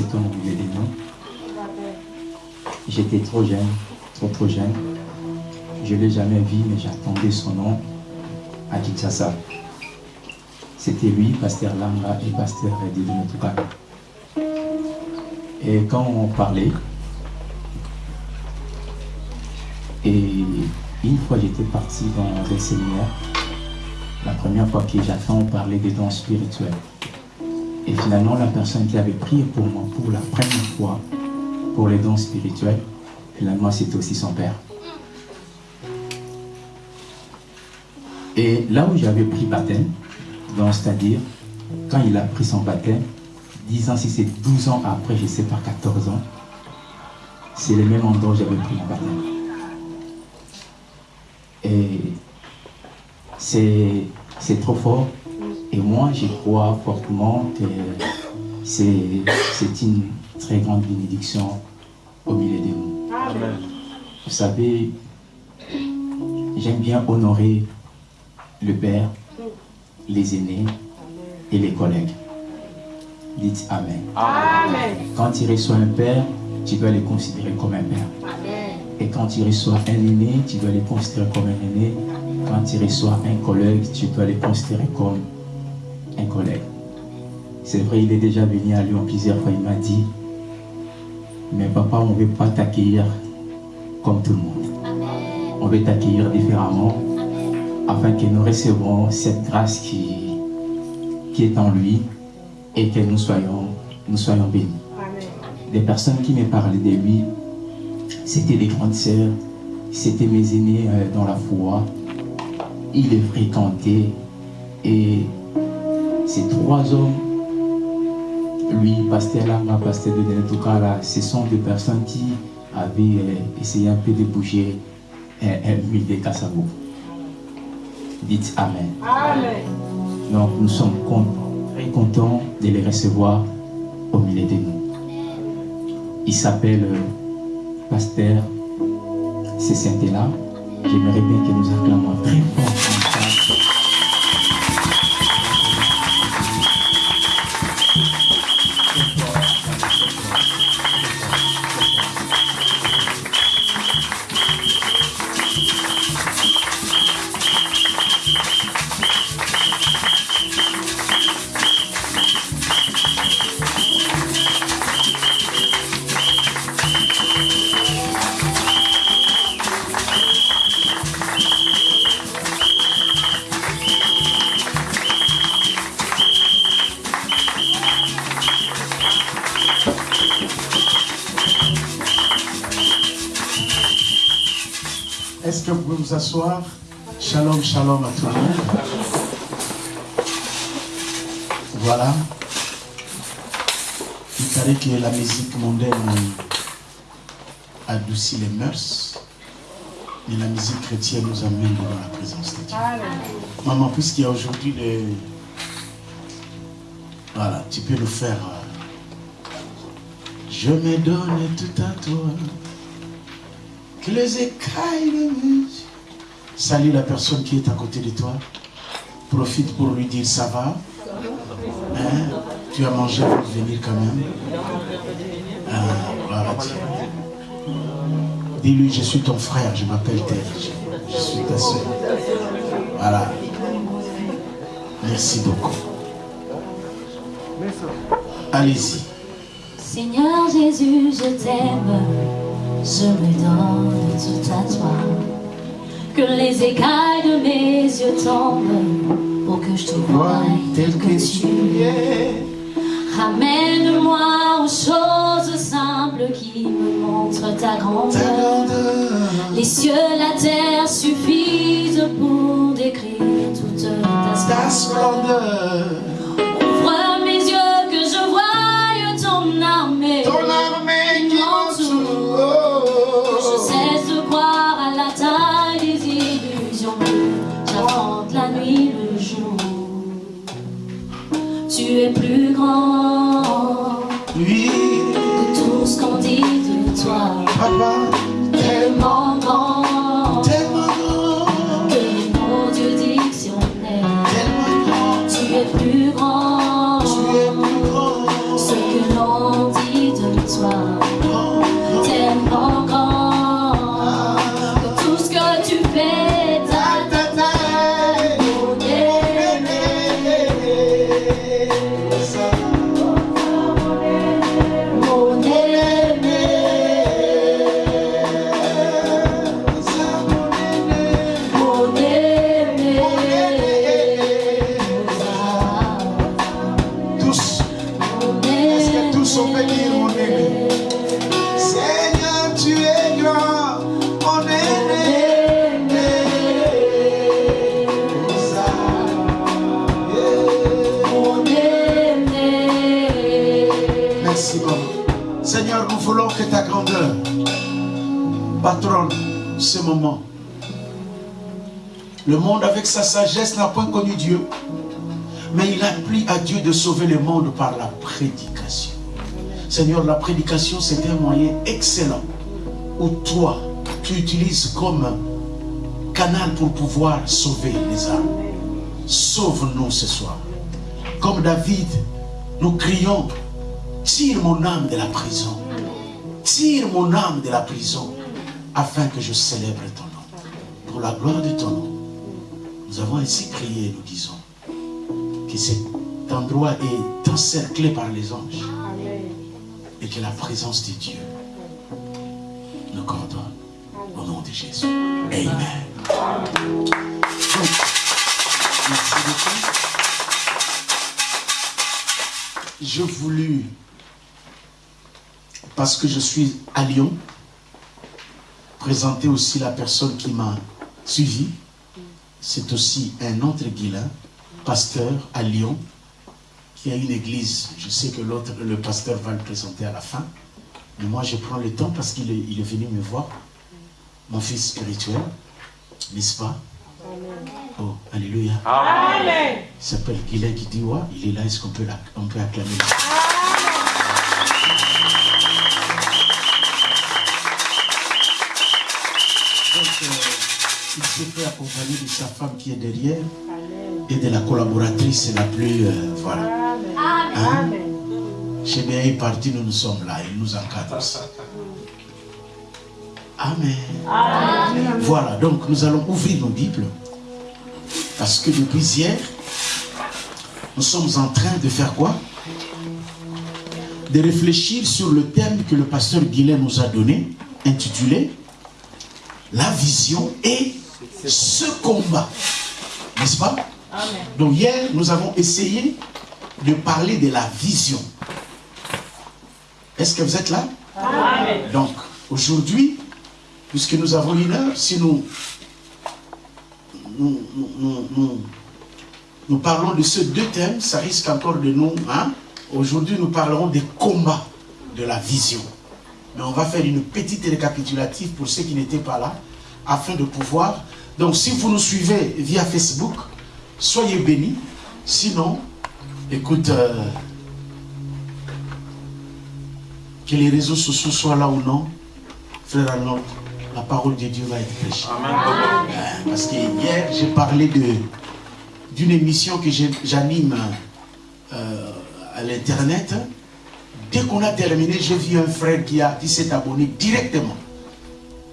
du. J'étais trop jeune, trop trop jeune. Je ne l'ai jamais vu, mais j'attendais son nom à Kinshasa. C'était lui, Pasteur Langa et Pasteur Didi Motuka. Et quand on parlait, et une fois j'étais parti dans un séminaire, la première fois que j'attends, on parlait des dons spirituels. Et finalement, la personne qui avait prié pour moi pour la première fois pour les dons spirituels, finalement, c'était aussi son père. Et là où j'avais pris baptême, c'est-à-dire, quand il a pris son baptême, 10 ans, si c'est 12 ans après, je ne sais pas, 14 ans, c'est le même endroit où j'avais pris mon baptême. Et c'est trop fort. Et moi, je crois fortement que c'est une très grande bénédiction au milieu de nous. Vous savez, j'aime bien honorer le Père, les aînés et les collègues. Dites Amen. Amen. Quand tu reçois un Père, tu dois les considérer comme un Père. Amen. Et quand tu reçois un aîné, tu dois les considérer comme un aîné. Quand tu reçois un collègue, tu dois les considérer comme un collègue. C'est vrai, il est déjà venu à Lyon plusieurs fois, il m'a dit, mais papa, on ne veut pas t'accueillir comme tout le monde. On veut t'accueillir différemment afin que nous recevrons cette grâce qui, qui est en lui et que nous soyons, nous soyons bénis. Des personnes qui me parlaient de lui, c'était des grandes sœurs, c'était mes aînés euh, dans la foi. Il les fréquentait et ces trois hommes, lui, Pasteur Lama, Pasteur de là, ce sont des personnes qui avaient euh, essayé un peu de bouger un, un de Kassabo. Dites Amen. Amen. Donc nous sommes très contents de les recevoir au milieu de nous. Il s'appelle euh, Pasteur C'est là. J'aimerais bien que nous acclamons très fort les mœurs. Mais la musique chrétienne nous amène dans la présence de Dieu. Maman, puisqu'il y a aujourd'hui les... Voilà, tu peux le faire. Je me donne tout à toi. Que les écailles de musique Salut la personne qui est à côté de toi. Profite pour lui dire ça va? Hein? Tu as mangé pour venir quand même? Ah, Dis-lui, je suis ton frère, je m'appelle Tel. Je, suis ta soeur. Voilà. Merci beaucoup. Allez-y. Seigneur Jésus, je t'aime. Je me donne tout à toi que les écailles de mes yeux tombent pour que je te voie tel que tu es. Ramène-moi aux choses simples qui me montrent ta grandeur. Les cieux, la terre suffisent pour décrire toute ta splendeur. Le monde avec sa sagesse n'a point connu Dieu. Mais il a pris à Dieu de sauver le monde par la prédication. Seigneur, la prédication, c'est un moyen excellent où toi, tu utilises comme canal pour pouvoir sauver les âmes. Sauve-nous ce soir. Comme David, nous crions, tire mon âme de la prison. Tire mon âme de la prison afin que je célèbre ton nom. Pour la gloire de ton nom. Nous avons ainsi crié, nous disons, que cet endroit est encerclé par les anges et que la présence de Dieu nous coordonne au nom de Jésus. Amen. merci beaucoup. Je voulus, parce que je suis à Lyon, présenter aussi la personne qui m'a suivi c'est aussi un autre guilin, pasteur à Lyon, qui a une église. Je sais que l'autre, le pasteur va le présenter à la fin. Mais moi, je prends le temps parce qu'il est, venu me voir. Mon fils spirituel, n'est-ce pas? Oh, Alléluia. Amen. Il s'appelle Guilain qui dit, ouais, il est là, est-ce qu'on peut, on peut acclamer? Il se fait accompagner de sa femme qui est derrière. Et de la collaboratrice la plus... Euh, voilà. Hein? Chez bien est parti, nous nous sommes là, il nous encadre Amen. Amen. Voilà, donc nous allons ouvrir nos Bibles. Parce que depuis hier, nous sommes en train de faire quoi? De réfléchir sur le thème que le pasteur Guilain nous a donné, intitulé La vision et ce combat. N'est-ce pas Donc hier, nous avons essayé de parler de la vision. Est-ce que vous êtes là Donc, aujourd'hui, puisque nous avons une heure, si nous nous, parlons de ces deux thèmes, ça risque encore de nous... Hein? Aujourd'hui, nous parlerons des combats de la vision. Mais on va faire une petite récapitulative pour ceux qui n'étaient pas là, afin de pouvoir donc si vous nous suivez via Facebook, soyez bénis. Sinon, écoute, euh, que les réseaux sociaux soient là ou non, frère Arnold, la parole de Dieu va être prêchée. Euh, parce que hier, j'ai parlé d'une émission que j'anime euh, à l'internet. Dès qu'on a terminé, j'ai vu un frère qui, a, qui s'est abonné directement.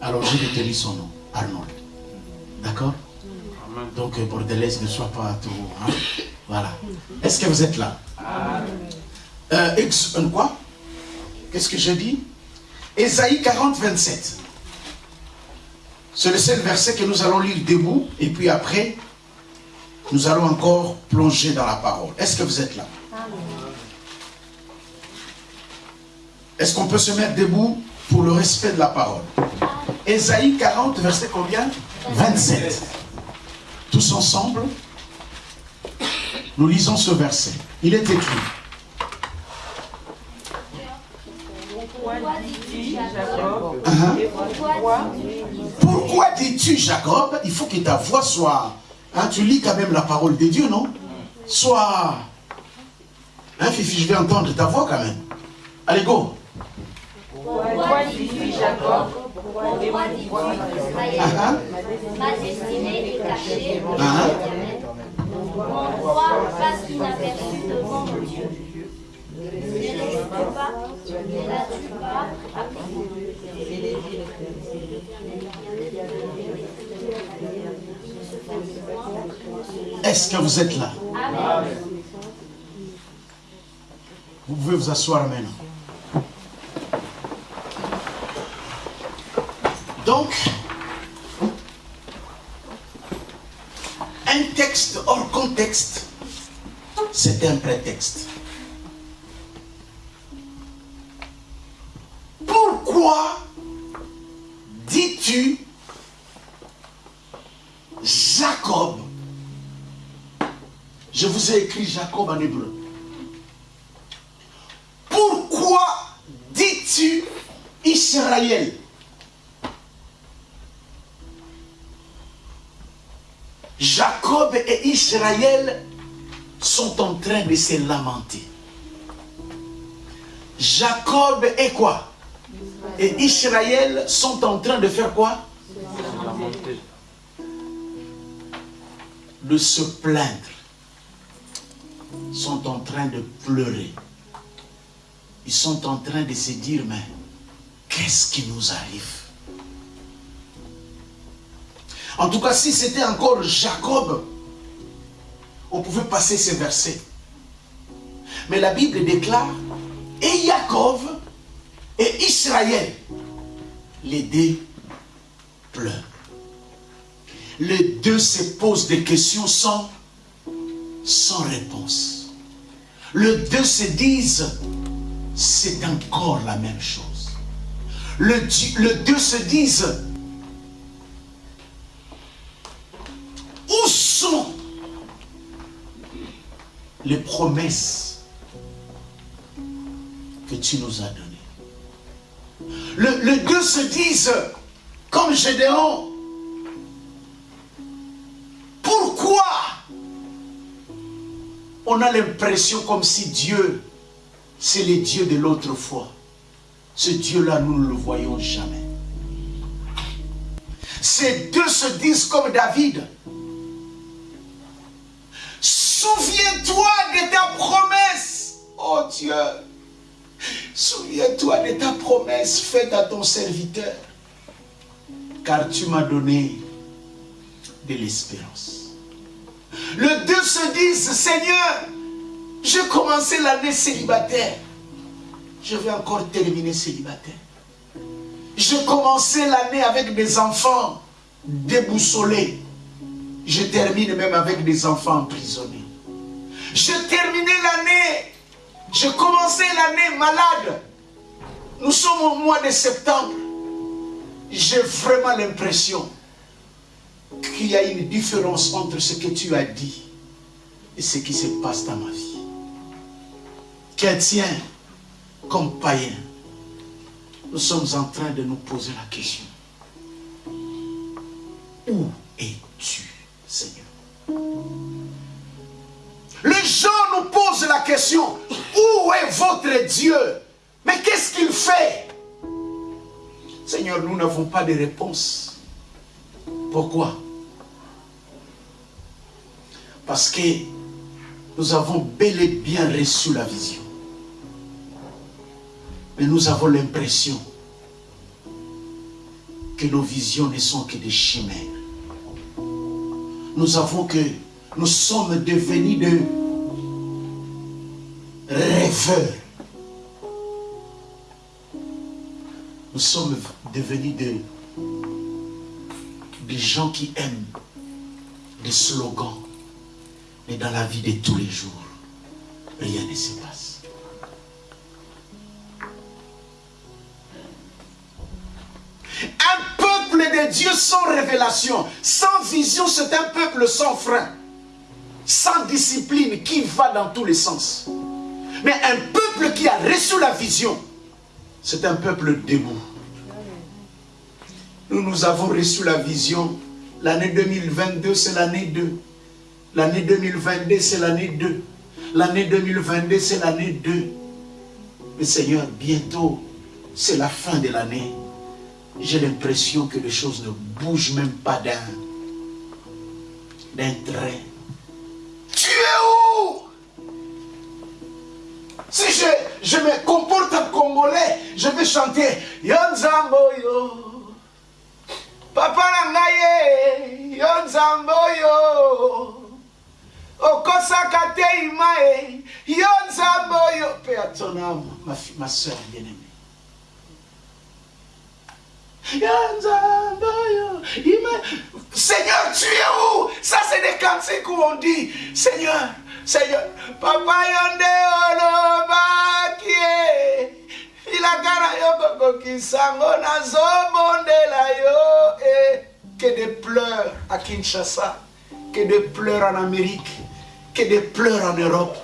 Alors j'ai déterminé son nom, Arnold. D'accord? Donc, euh, Bordelais ne soit pas trop... Hein? Voilà. Est-ce que vous êtes là? Euh, euh, Quoi? Qu'est-ce que je dis? Ésaïe 40, 27. C'est le seul verset que nous allons lire debout. Et puis après, nous allons encore plonger dans la parole. Est-ce que vous êtes là? Est-ce qu'on peut se mettre debout pour le respect de la parole? Ésaïe 40, verset combien? 27. Tous ensemble, nous lisons ce verset. Il est écrit. Pourquoi dis-tu Jacob? Il faut que ta voix soit... Hein, tu lis quand même la parole de Dieu, non? Soit... Hein, Fifi, je vais entendre ta voix quand même. Allez, go. Pourquoi dis-tu Jacob, Israël Ma destinée est cachée au l'éternel. Mon droit passe inaperçu devant mon Dieu. Ne l'as-tu pas Ne l'as-tu pas Est-ce que vous êtes là? Amen. Vous pouvez vous asseoir maintenant. Donc, un texte hors contexte, c'est un prétexte. Pourquoi dis-tu Jacob? Je vous ai écrit Jacob en hébreu. Pourquoi dis-tu Israël? Jacob et Israël sont en train de se lamenter. Jacob et quoi? Et Israël sont en train de faire quoi? De se plaindre. Sont en train de pleurer. Ils sont en train de se dire, mais qu'est-ce qui nous arrive? En tout cas, si c'était encore Jacob, on pouvait passer ces versets. Mais la Bible déclare, et Jacob et Israël, les deux pleurent. Les deux se posent des questions sans, sans réponse. Les deux se disent, c'est encore la même chose. Le, le deux se disent, où sont les promesses que tu nous as données le, le deux se disent, comme Gédéon, pourquoi on a l'impression comme si Dieu, c'est le Dieu de l'autre fois. Ce Dieu-là, nous ne le voyons jamais. Ces deux se disent comme David. Souviens-toi de ta promesse, oh Dieu. Souviens-toi de ta promesse faite à ton serviteur. Car tu m'as donné de l'espérance. Le deux se disent, Seigneur, j'ai commencé l'année célibataire. Je vais encore terminer célibataire. J'ai commencé l'année avec des enfants déboussolés. Je termine même avec des enfants emprisonnés. J'ai terminé l'année. J'ai commencé l'année malade. Nous sommes au mois de septembre. J'ai vraiment l'impression qu'il y a une différence entre ce que tu as dit et ce qui se passe dans ma vie. Chrétien comme païen, nous sommes en train de nous poser la question. Où es-tu, Seigneur? Les gens nous posent la question, où est votre Dieu? Mais qu'est-ce qu'il fait? Seigneur, nous n'avons pas de réponse. Pourquoi? Parce que nous avons bel et bien reçu la vision. Mais nous avons l'impression que nos visions ne sont que des chimères. Nous avons que nous sommes devenus de rêveurs. Nous sommes devenus de, des gens qui aiment des slogans. Mais dans la vie de tous les jours, rien ne se passe. Un peuple de Dieu sans révélation, sans vision, c'est un peuple sans frein, sans discipline, qui va dans tous les sens. Mais un peuple qui a reçu la vision, c'est un peuple debout. Nous, nous avons reçu la vision. L'année 2022, c'est l'année 2. L'année 2022, c'est l'année 2. L'année 2022, c'est l'année 2. Mais Seigneur, bientôt, c'est la fin de l'année. j'ai l'impression que les choses ne bougent même pas d'un trait. Tu es où? Si je, je me comporte en congolais, je vais chanter Yonzamboyo. Papa Nangaye, Yonzamboyo. okosaka te ima e yo nzambe oyo mpe à ton âme ma, ma soeur bien-aimée Seigneur, tu es où? Ça, c'est des cantiques où on dit Seigneur, Seigneur, Papa Yonde Olobakie. ilakana yo kokokisango nazobondela yo. Que des pleurs à Kinshasa que des pleurs en Amérique que des pleurs en Europe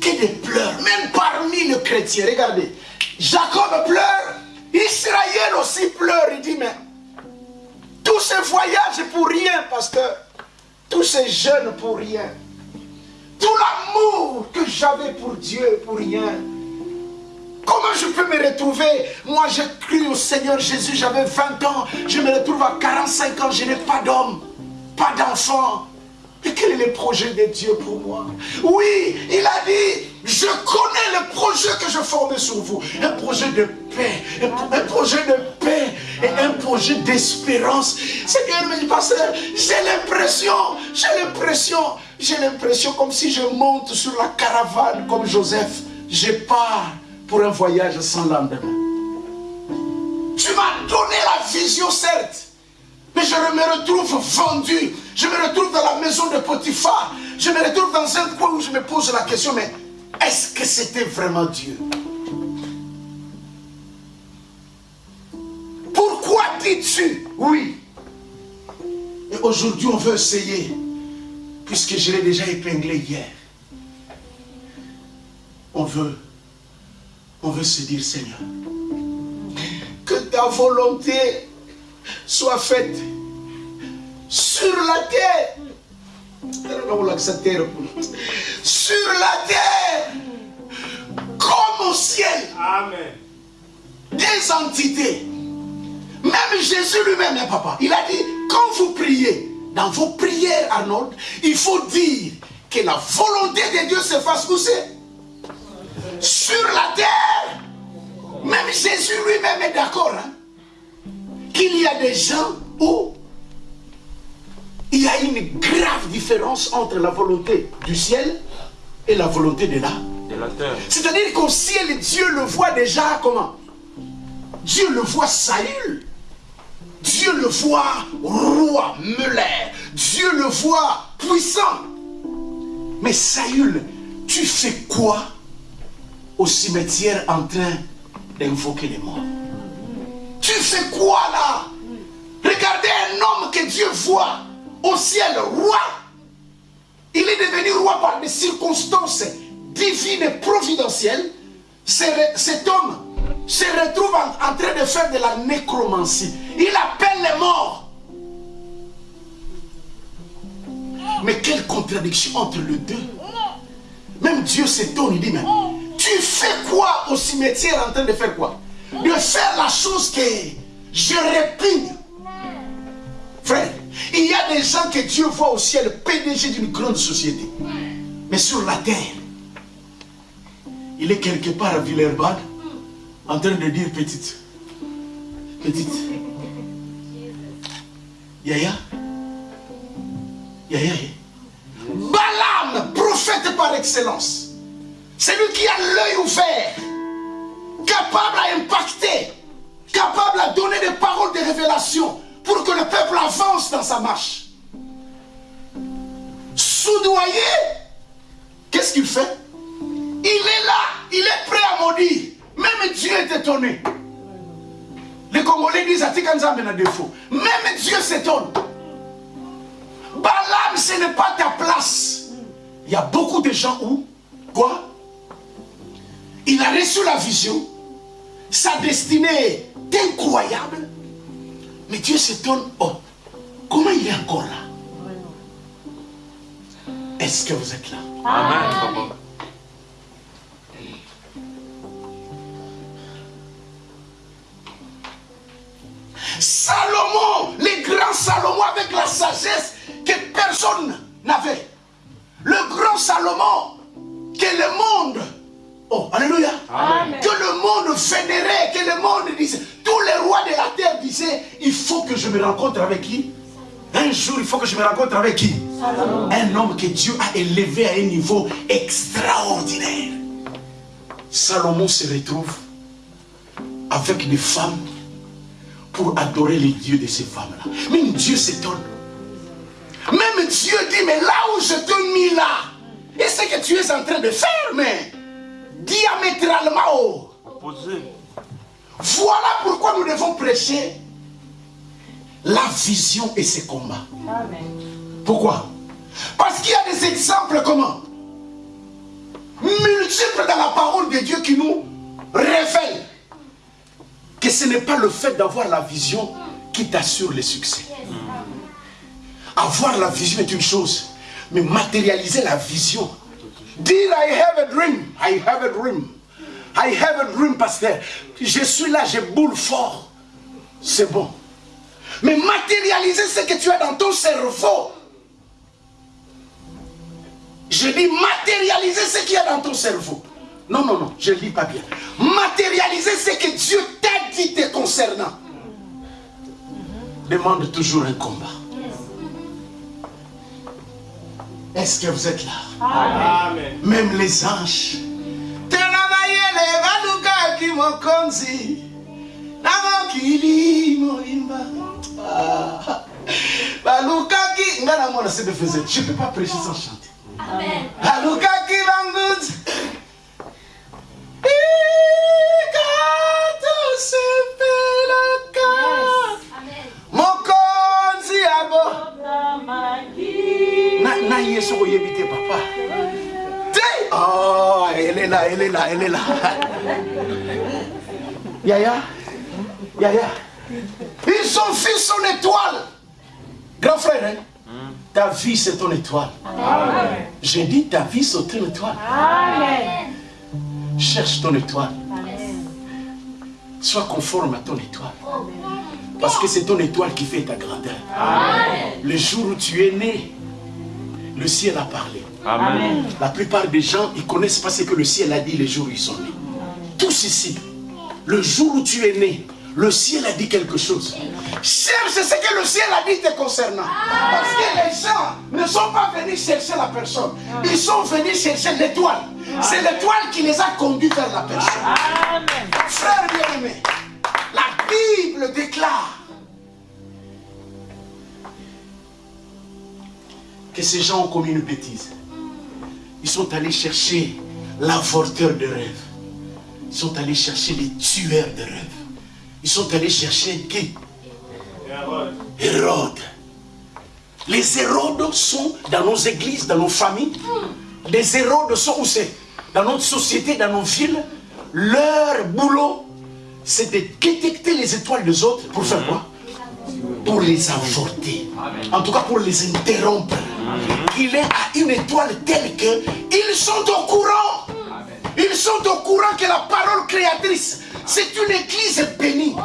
que des pleurs même parmi les chrétiens. Regardez Jacob pleure Israël aussi pleure. Il dit, mais tous ces voyages pour rien, pasteur. Tous ces jeunes pour rien. Tout l'amour que j'avais pour Dieu pour rien. Comment je peux me retrouver? Moi, j'ai cru au Seigneur Jésus, j'avais 20 ans. Je me retrouve à 45 ans, je n'ai pas d'homme, pas d'enfant. Et quel est le projet de Dieu pour moi? Oui, il a dit, je connais le projet que je formais sur vous. Un projet de paix, un, projet de paix et un projet d'espérance. Seigneur me dit, pasteur, j'ai l'impression, j'ai l'impression, j'ai l'impression comme si je monte sur la caravane comme Joseph. Je pars pour un voyage sans lendemain. Tu m'as donné la vision, certes, mais je me retrouve vendu. Je me retrouve dans la maison de Potiphar. Je me retrouve dans un coin où je me pose la question, mais est-ce que c'était vraiment Dieu? Pourquoi dis-tu? Oui Et aujourd'hui, on veut essayer, puisque je l'ai déjà épinglé hier. On veut, on veut se dire, Seigneur, que ta volonté soit faite sur la terre. Sur la terre, comme au ciel. Amen. Des entités. Même Jésus lui-même, hein, papa, il a dit, quand vous priez, dans vos prières ordre, il faut dire que la volonté de Dieu se fasse pousser sur la terre. Même Jésus lui-même est d'accord. Hein qu'il y a des gens où il y a une grave différence entre la volonté du ciel et la volonté de la, terre. C'est-à-dire qu'au ciel, Dieu le voit déjà comment? Dieu le voit Saül. Dieu le voit roi, Muller. Dieu le voit puissant. Mais Saül, tu fais quoi au cimetière en train d'invoquer les morts? Fais quoi là? Regardez un homme que Dieu voit au ciel, roi. Il est devenu roi par des circonstances divines et providentielles. Cet homme se retrouve en, train de faire de la nécromancie. Il appelle les morts. Mais quelle contradiction entre les deux. Même Dieu s'étonne, il dit, mais tu fais quoi au cimetière en train de faire quoi? De faire la chose que je répugne. Frère, il y a des gens que Dieu voit au ciel, PDG d'une grande société. Mais sur la terre, il est quelque part à Villerbad, en train de dire petite, petite, Yaya, Yaya, Balaam, prophète par excellence, c'est lui qui a l'œil ouvert capable à impacter, capable à donner des paroles de révélation pour que le peuple avance dans sa marche. Soudoyer, qu'est-ce qu'il fait? Il est là, il est prêt à maudire. Même Dieu est étonné. Les Congolais disent Atikanzambe a défaut. Même Dieu s'étonne. Balaam, ce n'est pas ta place. Il y a beaucoup de gens où, quoi? Il a reçu la vision, sa destinée est incroyable. Mais Dieu s'étonne, oh, comment il est encore là? Est-ce que vous êtes là? Amen. Salomon, les grands Salomon avec la sagesse que personne n'avait. Le grand Salomon que le monde, oh, alléluia, que le monde vénérait, que le monde disait, tous les rois de la terre disaient, il faut que je me rencontre avec qui? Un jour, il faut que je me rencontre avec qui? Un homme que Dieu a élevé à un niveau extraordinaire. Salomon se retrouve avec des femmes pour adorer les dieux de ces femmes-là. Même Dieu s'étonne. Même Dieu dit, mais là où je te mis là, et ce que tu es en train de faire, mais diamétralement haut. Voilà pourquoi nous devons prêcher la vision et ses combats. Pourquoi? Parce qu'il y a des exemples comment Multiples dans la parole de Dieu qui nous révèlent que ce n'est pas le fait d'avoir la vision qui t'assure le succès. Avoir la vision est une chose, mais matérialiser la vision. Dire I have a dream, I have a dream, I have a dream, pasteur. Je suis là, je boule fort. C'est bon. Mais matérialiser ce que tu as dans ton cerveau. Je dis matérialiser ce qu'il y a dans ton cerveau. Non, non, non, je ne lis pas bien. Matérialiser ce que Dieu t'a dit te concernant. Demande toujours un combat. Est-ce que vous êtes là Amen. Même les anges. Je ne peux pas prêcher sans chanter. Amen. Na yesu oyebi te papa. Oh, elle est là elle est là elle est là. Yaya? Yaya? Ils ont vu son étoile. Grand frère hein? ta vie c'est ton étoile. Amen. j'ai dit ta vie c'est ton étoile. Amen. cherche ton étoile. Sois conforme à ton étoile parce que c'est ton étoile qui fait ta grandeur Amen. le jour où tu es né le ciel a parlé. Amen. La plupart des gens, ils connaissent pas ce que le ciel a dit les jours où ils sont nés. Tous ici, le jour où tu es né, le ciel a dit quelque chose. Cherche ce que le ciel a dit te concernant. Parce que les gens ne sont pas venus chercher la personne. Ils sont venus chercher l'étoile. C'est l'étoile qui les a conduits vers la personne. Amen. Frère bien-aimé, la Bible déclare que ces gens ont commis une bêtise. Ils sont allés chercher l'avorteur de rêve. Ils sont allés chercher les tueurs de rêve. Ils sont allés chercher qui? Hérode. Les Hérodes sont dans nos églises, dans nos familles. Les Hérodes sont où c'est? Dans notre société, dans nos villes. Leur boulot, c'est de détecter les étoiles des autres. Pour faire quoi? Pour les avorter. En tout cas, pour les interrompre il est à une étoile telle que ils sont au courant. Ils sont au courant que la parole créatrice, c'est une église bénie.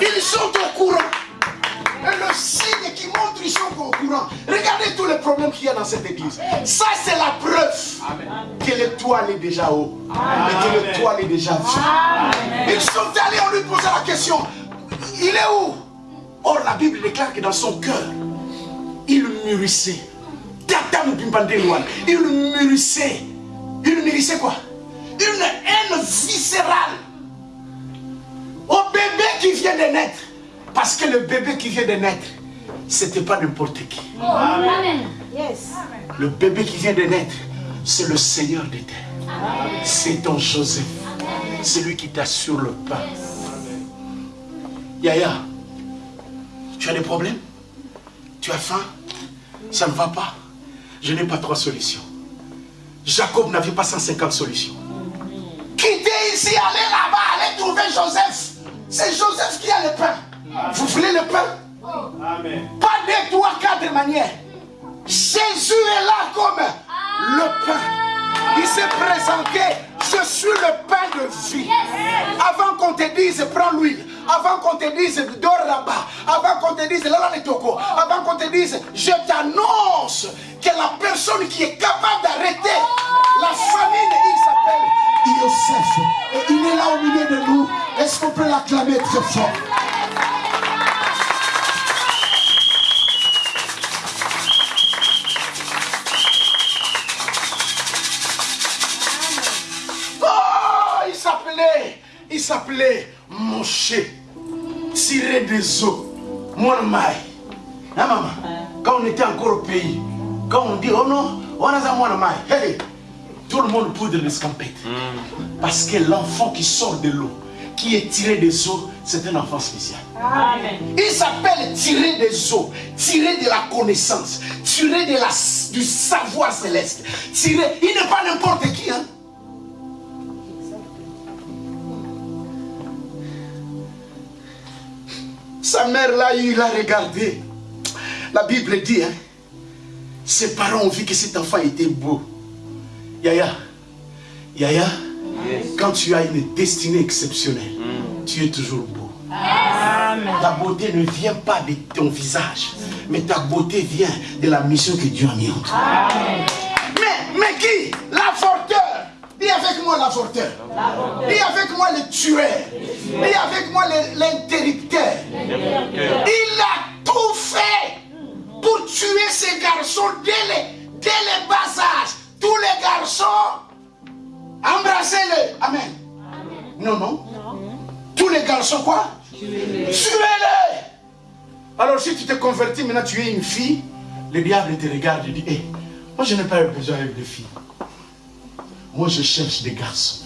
Ils sont au courant. Le signe qui montre qu'ils sont au courant. Regardez tous les problèmes qu'il y a dans cette église. Ça, c'est la preuve que l'étoile est déjà haut. Et que l'étoile est déjà vue. Ils sont allés, on lui posait la question. Il est où? Or, la Bible déclare que dans son cœur, il mûrissait il mûrissait. Il mûrissait quoi? Une haine viscérale au bébé qui vient de naître. Parce que le bébé qui vient de naître, c'était pas n'importe qui. Amen. Le bébé qui vient de naître, c'est le Seigneur des terres. C'est ton Joseph. C'est lui qui t'assure le pain. Yaya, tu as des problèmes? Tu as faim? Ça ne va pas je n'ai pas trois solutions. Jacob n'avait pas 150 solutions. Quittez ici, allez là-bas, allez trouver Joseph. C'est Joseph qui a le pain. Vous voulez le pain? Amen. Pas deux, trois, quatre manières. Jésus est là comme le pain. Il s'est présenté, je suis le pain de vie. Avant qu'on te dise, prends l'huile. avant qu'on te dise dors là-bas, avant qu'on te dise là les toko, avant qu'on te dise je t'annonce que la personne qui est capable d'arrêter la famine, il s'appelle Yosef. Et il est là au milieu de nous. Est-ce qu'on peut l'acclamer très fort? S'appelait, il s'appelait Moshe, tiré des eaux, mon maï. Hein, maman? Quand on était encore au pays, quand on dit, oh non, on a mon maï, hey, tout le monde poudre l'escampette. Parce que l'enfant qui sort de l'eau, qui est tiré des eaux, c'est un enfant spécial. Il s'appelle tirer des eaux, tirer de la connaissance, tirer de la, du savoir céleste. Tirer, il n'est pas n'importe qui. Hein? Sa mère là, il a regardé. La Bible dit, hein, ses parents ont vu que cet enfant était beau. Yaya, Yaya, quand tu as une destinée exceptionnelle, tu es toujours beau. Ta beauté ne vient pas de ton visage, mais ta beauté vient de la mission que Dieu a mis en toi. Mais, mais qui? L'avorteur. Avec moi l'avorteur. Dis avec moi le tueur. Dis avec moi l'interrupteur. Il a tout fait pour tuer ces garçons dès les, dès les bas. Tous les garçons, embrassez-les. Amen. Non, non. Tous les garçons, quoi? Tuez-les. Alors, si tu te convertis, maintenant tu es une fille, le diable te regarde et dit Hé, moi je n'ai pas besoin de filles. Moi je cherche des garçons.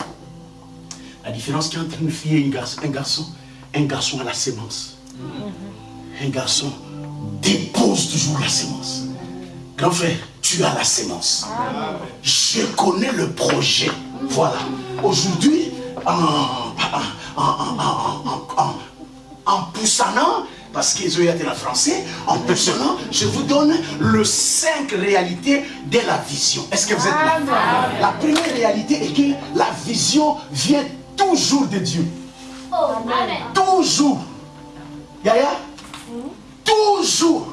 La différence qu'il y a entre une fille et un garçon, un garçon, un garçon a la sémence. Un garçon dépose toujours la sémence. Grand frère, tu as la sémence. Je connais le projet. Voilà. Aujourd'hui, en, en, en, en, poussannant, parce qu'ils ont été en français, en poussannant, je vous donne le cinq réalités de la vision. Est-ce que vous êtes là? La première réalité est que la vision vient toujours de Dieu. Oh, Amen. Toujours. Yaya? Toujours.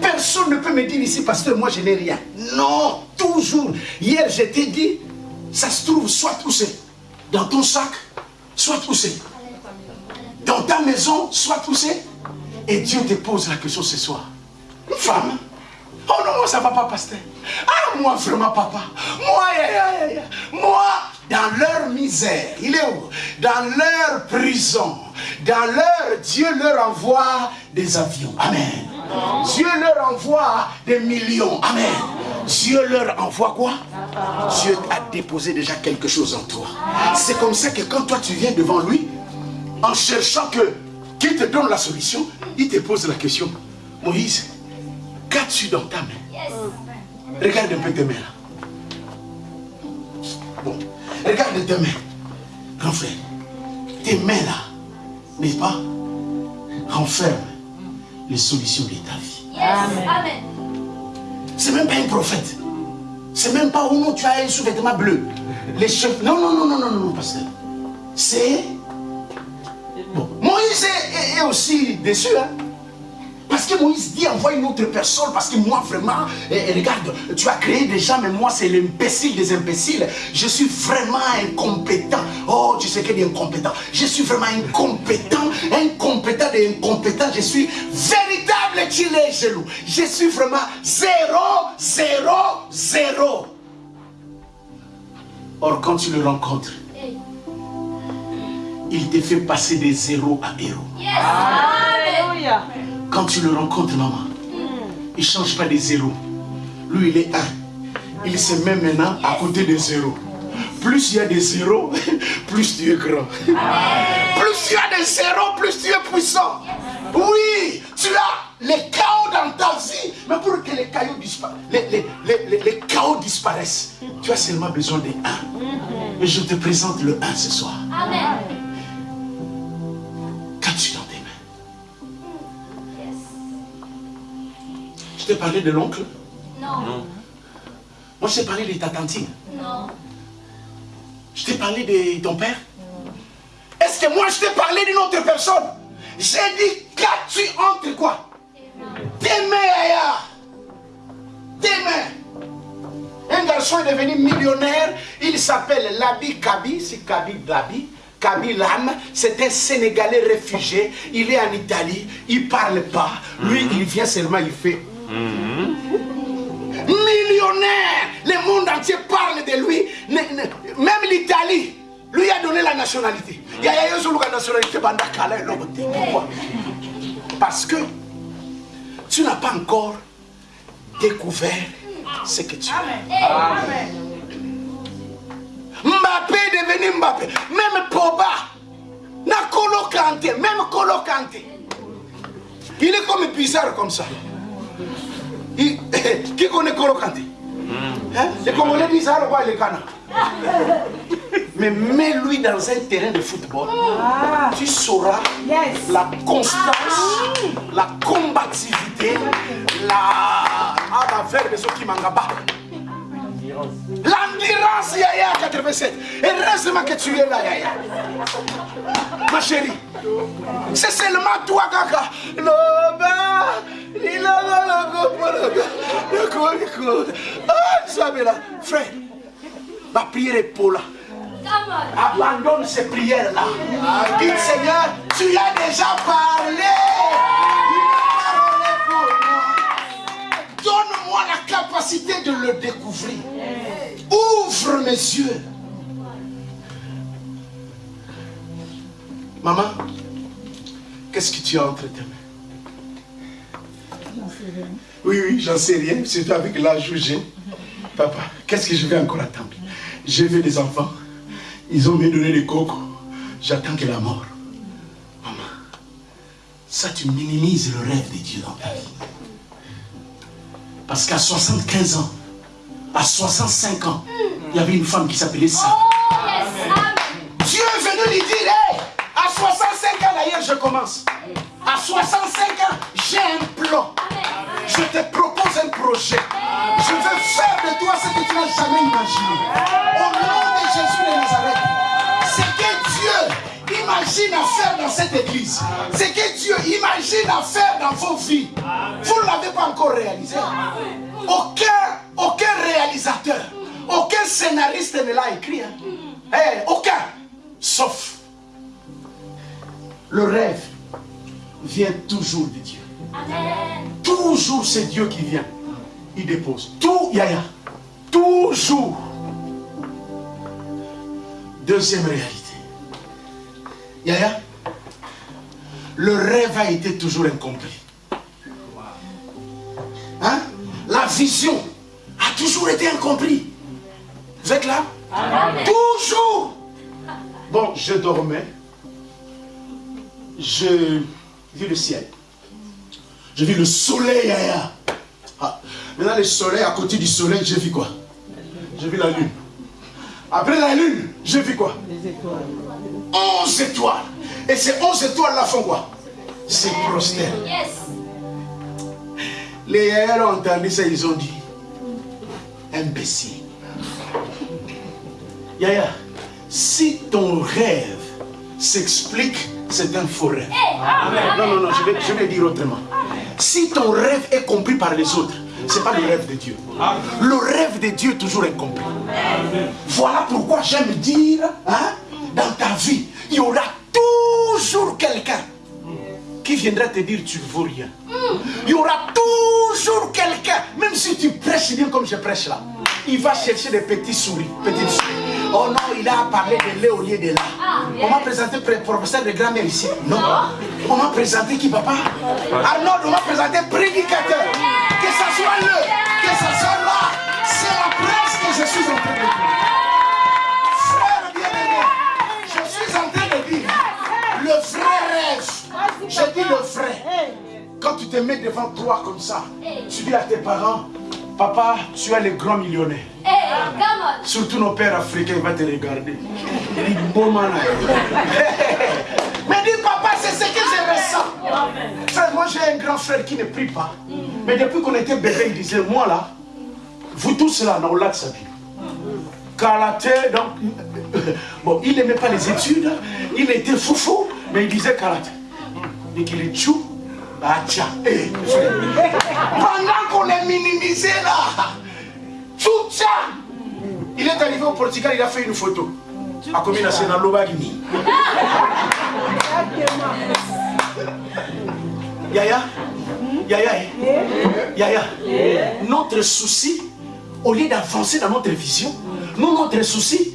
Personne ne peut me dire ici, pasteur, moi je n'ai rien. Non, toujours. Hier, je t'ai dit, ça se trouve soit où c'est. Dans ton sac, soit où c'est. Dans ta maison, soit où c'est. Et Dieu te pose la question ce soir. Une femme Oh non, moi ça va pas, pasteur. Ah, moi vraiment, papa. Moi, ya, ya, ya. moi, dans leur misère, il est où? Dans leur prison, dans leur, Dieu leur envoie des avions. Amen. Dieu leur envoie des millions. Amen. Dieu leur envoie quoi? Dieu a déposé déjà quelque chose en toi. C'est comme ça que quand toi tu viens devant lui, en cherchant que qu'il te donne la solution, il te pose la question. Moïse, qu'as-tu dans ta main? Regarde un peu tes mains là. Bon, regarde tes mains. Grand frère, tes mains là, n'est-ce pas Renferment les solutions de ta vie. Yes. Amen. C'est même pas un prophète. C'est même pas, oh non, tu as un sous-vêtement bleu. Les chefs. Non, non, non, non, non, non, non, pasteur. C'est. Moïse est, aussi déçu, hein. Parce que Moïse dit envoie une autre personne, parce que moi vraiment, eh, eh, regarde, tu as créé des gens, mais moi c'est l'imbécile des imbéciles. Je suis vraiment incompétent. Oh, tu sais qu'il est incompétent. Je suis vraiment incompétent, incompétent des incompétents. Je suis véritable gilet jaloux. Je suis vraiment zéro, zéro, zéro. Or, quand tu le rencontres. Il te fait passer des zéros à héros. Yes. Quand tu le rencontres, maman, il ne change pas des zéros. Lui, il est un. Il se met maintenant à côté des zéros. Plus il y a des zéros, plus tu es grand. Plus tu as des zéros, plus tu es puissant. Oui, tu as les chaos dans ta vie. Mais pour que les chaos, dispa- les, les- les- les- les chaos disparaissent, tu as seulement besoin des 1. Et je te présente le 1 ce soir. Amen. T'ai parlé de l'oncle. Non. Moi, je t'ai parlé de ta tantine. Non. Je t'ai parlé de ton père. Est-ce Est-ce que moi je t'ai parlé d'une autre personne? J'ai dit, qu'as-tu entre quoi? Tes mains ailleurs. Tes mains. Un garçon est devenu millionnaire, il s'appelle Labi Kabi, c'est Kabi Labi. Kabi Lam, c'est un Sénégalais réfugié, il est en Italie, il parle pas, lui il vient seulement, il fait. Millionnaire, le monde entier parle de lui, même l'Italie. Lui a donné la nationalité. Il y a la nationalité. Pourquoi Parce que tu n'as pas encore découvert ce que tu es. Mbappé est devenu Mbappé. Même Poba. Na Kanté. Même Kolo. Il est comme bizarre comme ça. Qui connaît Kolo Kanté hein? Les Congolais disent ça, le Ghana. Mais mets-lui dans un terrain de football, ah. tu sauras la constance, la combativité, la. Ah, la verbe, qui mangaba. L'endurance, Yaya 87. Et heureusement que tu es là, Yaya. Ma chérie. C'est seulement toi, Kaka. Ah, Frère, ma prière est pour là. Abandonne ces prières-là. Dis Seigneur, tu as déjà parlé. Donne-moi la capacité de le découvrir. Ouvre mes yeux. Maman, qu'est-ce que tu as entre tes mains? Oui, oui, j'en sais rien. C'est avec l'âge où j'ai. Papa, qu'est-ce que je vais encore attendre? J'ai vu des enfants. Ils ont me donné des coques. J'attends que la mort. Maman, ça tu minimises le rêve de Dieu dans ta vie. Parce qu'à 75 ans, à 65 ans, il y avait une femme qui s'appelait Sarah. Oh, Dieu est venu lui dire, à 65 ans d'ailleurs je commence. À 65 ans, j'ai un plan. Je te propose un projet. Je veux faire de toi ce que tu n'as jamais imaginé. Au nom de Jésus de Nazareth. Ce que Dieu imagine à faire dans cette église. Ce que Dieu imagine à faire dans vos vies. Vous ne l'avez pas encore réalisé. Aucun, aucun réalisateur, aucun scénariste ne l'a écrit. Hein. Eh, aucun. Sauf le rêve vient toujours de Dieu. Toujours c'est Dieu qui vient. Il dépose. Tout, Yaya. Toujours. Deuxième réalité. Yaya. Le rêve a été toujours incompris. Hein? La vision a toujours été incompris. Vous êtes là? Toujours. Bon, je dormais. Je vis le ciel. J'ai vu le soleil ailleurs. Ah, maintenant, le soleil, à côté du soleil, j'ai vu quoi? J'ai vu la lune. Après la lune, j'ai vu quoi? Les étoiles. 11 étoiles. Et ces 11 étoiles-là font quoi? C'est prostèrent. Les hier ont entendu ça, ils ont dit imbécile. Yaya, si ton rêve s'explique, c'est un faux rêve. Non, non, non, je vais, je vais dire autrement. Si ton rêve est compris par les autres, ce n'est pas le rêve de Dieu. Le rêve de Dieu est toujours incompris. Voilà pourquoi j'aime dire, hein, dans ta vie, il y aura toujours quelqu'un qui viendra te dire tu ne vaux rien. Il y aura toujours quelqu'un, même si tu prêches bien comme je prêche là, il va chercher des petits souris, petites souris. Oh non, il a parlé de au lieu de là. On m'a présenté le professeur de grammaire ici. Non. On m'a présenté qui, papa? Arnaud, on m'a présenté prédicateur. Que ça soit le, que ça soit là. C'est la presse que je suis en train de dire. Frère bien-aimé, je suis en train de dire le vrai rêve. Je dis le vrai. Quand tu te mets devant toi comme ça, tu dis à tes parents, Papa, tu es le grand millionnaire. Surtout nos pères africains, ils vont te regarder. Il Mais dis, papa, c'est ce que je ressens. moi, j'ai un grand frère qui ne prie pas. Mais depuis qu'on était bébé, il disait, moi là, vous tous là, on l'a de sa vie. karaté, donc, bon, il n'aimait pas les études, il était foufou, mais il disait karaté. Et qu'il est chou, eh, pendant qu'on est minimisé là, tout il est arrivé au Portugal, il a fait une photo. A combien c'est dans l'Obagini Yaya? Yaya eh? Yaya? Notre souci, au lieu d'avancer dans notre vision, nous, notre souci,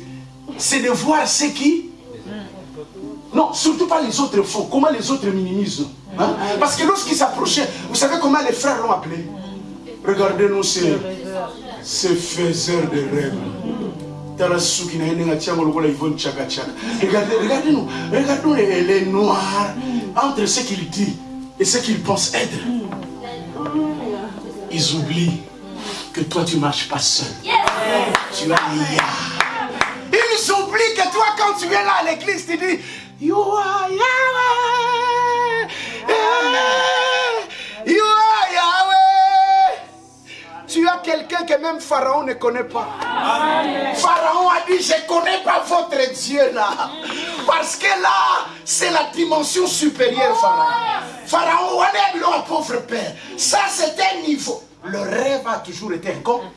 c'est de voir ce qui... Non, surtout pas les autres font. Comment les autres minimisent? Hein? Parce que lorsqu'ils s'approchaient, vous savez comment les frères l'ont appelé? Regardez-nous ces, ces faiseurs de rêves. Regardez, regardez-nous, regardez-nous les, les noirs entre ce qu'ils disent et ce qu'ils pensent être. Ils oublient que toi tu ne marches pas seul. Tu as Ils oublient que toi quand tu viens là à l'église, tu dis You are Yahweh. You are Yahweh. Tu as quelqu'un que même Pharaon ne connaît pas. Pharaon a dit, je ne connais pas votre Dieu là. Parce que là, c'est la dimension supérieure, Pharaon. Pharaon, on est un pauvre père. Ça, c'est un niveau. Le rêve a toujours été incompris.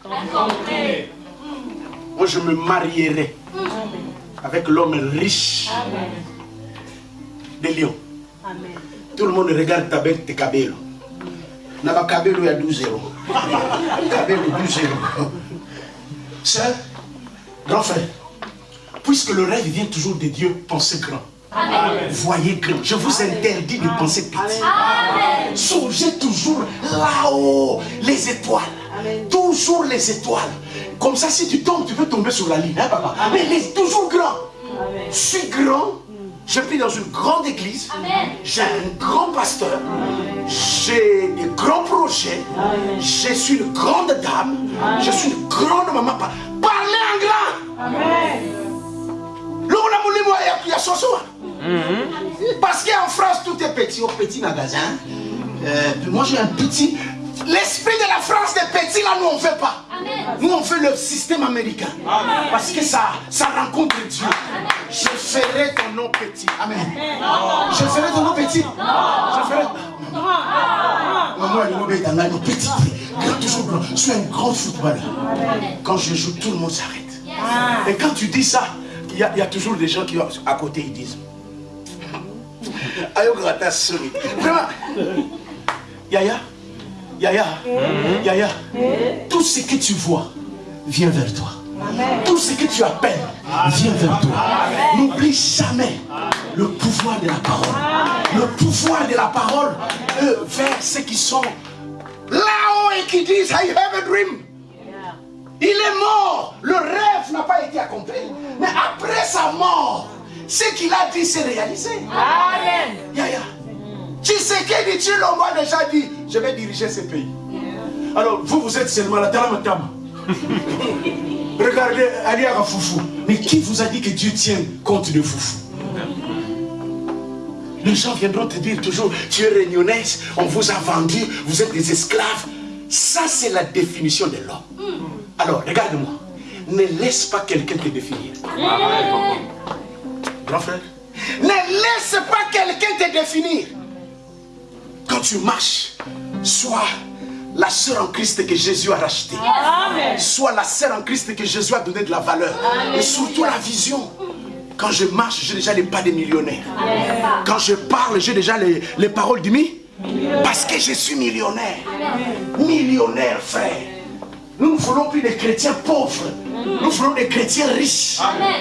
Moi, je me marierai avec l'homme riche de Lyon. Tout le monde regarde ta bête de Kabelo. Naba y a 12 euros. Kabelo, 12 euros. Sœur, grand frère, puisque le rêve vient toujours de Dieu, pensez grand. Voyez grand. Je vous interdis de penser petit. Songez toujours là-haut, les étoiles. Toujours les étoiles. Comme ça, si tu tombes, tu peux tomber sur la ligne. Hein, papa? Mais les toujours grand. Je suis grand. Je prie dans une grande église. J'ai un grand pasteur. J'ai des grands projets. Je suis une grande dame. Je suis une grande maman. Parlez en grand. Soir. Parce qu'en France, tout est petit, au petit magasin. Euh, puis moi, j'ai un petit. L'esprit de la France des petits, là, nous, on ne fait pas. Nous, on fait le système américain. Parce que ça, ça rencontre Dieu. Je ferai ton nom petit. Amen. Je ferai ton nom petit. Je ferai. Maman, le nom petit. Grand, toujours grand. Je suis un grand footballeur. Quand je joue, tout le monde s'arrête. Et quand tu dis ça, il y, a, il y a toujours des gens qui à côté ils disent Vraiment Yaya Yaya Yaya Tout ce que tu vois vient vers toi. Tout ce que tu appelles vient vers toi. N'oublie jamais le pouvoir de la parole. Le pouvoir de la parole euh, vers ceux qui sont là-haut et qui disent I have a dream. Il est mort. Le rêve n'a pas été accompli. Mais après sa mort, ce qu'il a dit s'est réalisé. Amen. Yaya. Tu sais que dit l'homme a déjà dit, je vais diriger ce pays. Alors, vous, vous êtes seulement là, Tama. Regardez, Aliaga Foufou. Mais qui vous a dit que Dieu tient compte de Foufou Les gens viendront te dire toujours, tu es réunionnaise, on vous a vendu, vous êtes des esclaves. Ça, c'est la définition de l'homme. Alors, regarde-moi. Ne laisse pas quelqu'un te définir. Grand frère. Ne laisse pas quelqu'un te définir. Quand tu marches, sois la sœur en Christ que Jésus a rachetée. Sois la sœur en Christ que Jésus a donné de la valeur. Et surtout la vision. Quand je marche, j'ai déjà les pas des millionnaires. Quand je parle, j'ai déjà les, les paroles du mi. Parce que je suis millionnaire. Millionnaire, frère. Nous ne voulons plus des chrétiens pauvres. Nous voulons des chrétiens riches.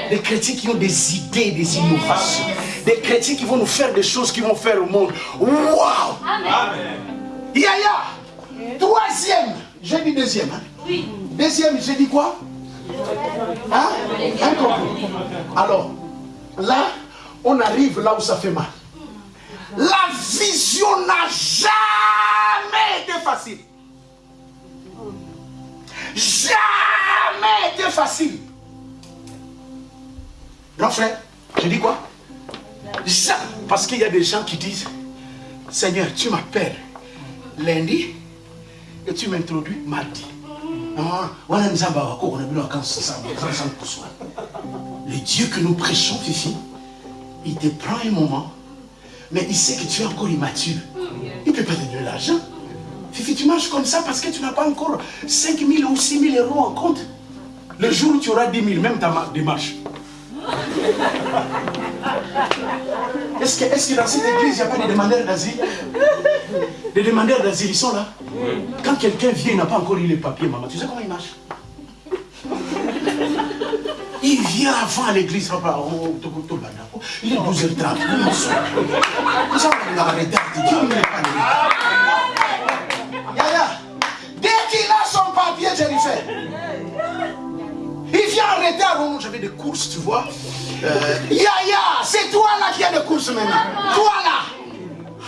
Des chrétiens qui ont des idées, des innovations. Des chrétiens qui vont nous faire des choses qui vont faire au monde. Waouh! Yaya! Troisième. J'ai dit deuxième. Hein? Oui. Deuxième, j'ai dit quoi? Hein? Alors, là, on arrive là où ça fait mal. La vision n'a jamais été facile. Jamais été facile. Grand frère, je dis quoi? Parce qu'il y a des gens qui disent, Seigneur, tu m'appelles lundi et tu m'introduis mardi. Le Dieu que nous prêchons, Fifi, il te prend un moment, mais il sait que tu es encore immature. Il ne peut pas te donner l'argent. Fifi, tu marches comme ça parce que tu n'as pas encore 5 000 ou 6 000 euros en compte. Le jour où tu auras 10 000, même ta démarche. Est-ce que, est que, dans cette église, il n'y a pas des demandeurs d'asile Des demandeurs d'asile, ils sont là. Quand quelqu'un vient, il n'a pas encore eu les papiers, maman, tu sais comment il marche Il vient avant à l'église, papa. Il est 12h30. Dès qu'il a son papier, Jennifer, il vient en retard. Oh, j'avais des courses, tu vois. Euh, Yaya, c'est toi là qui as des courses maintenant. Toi là.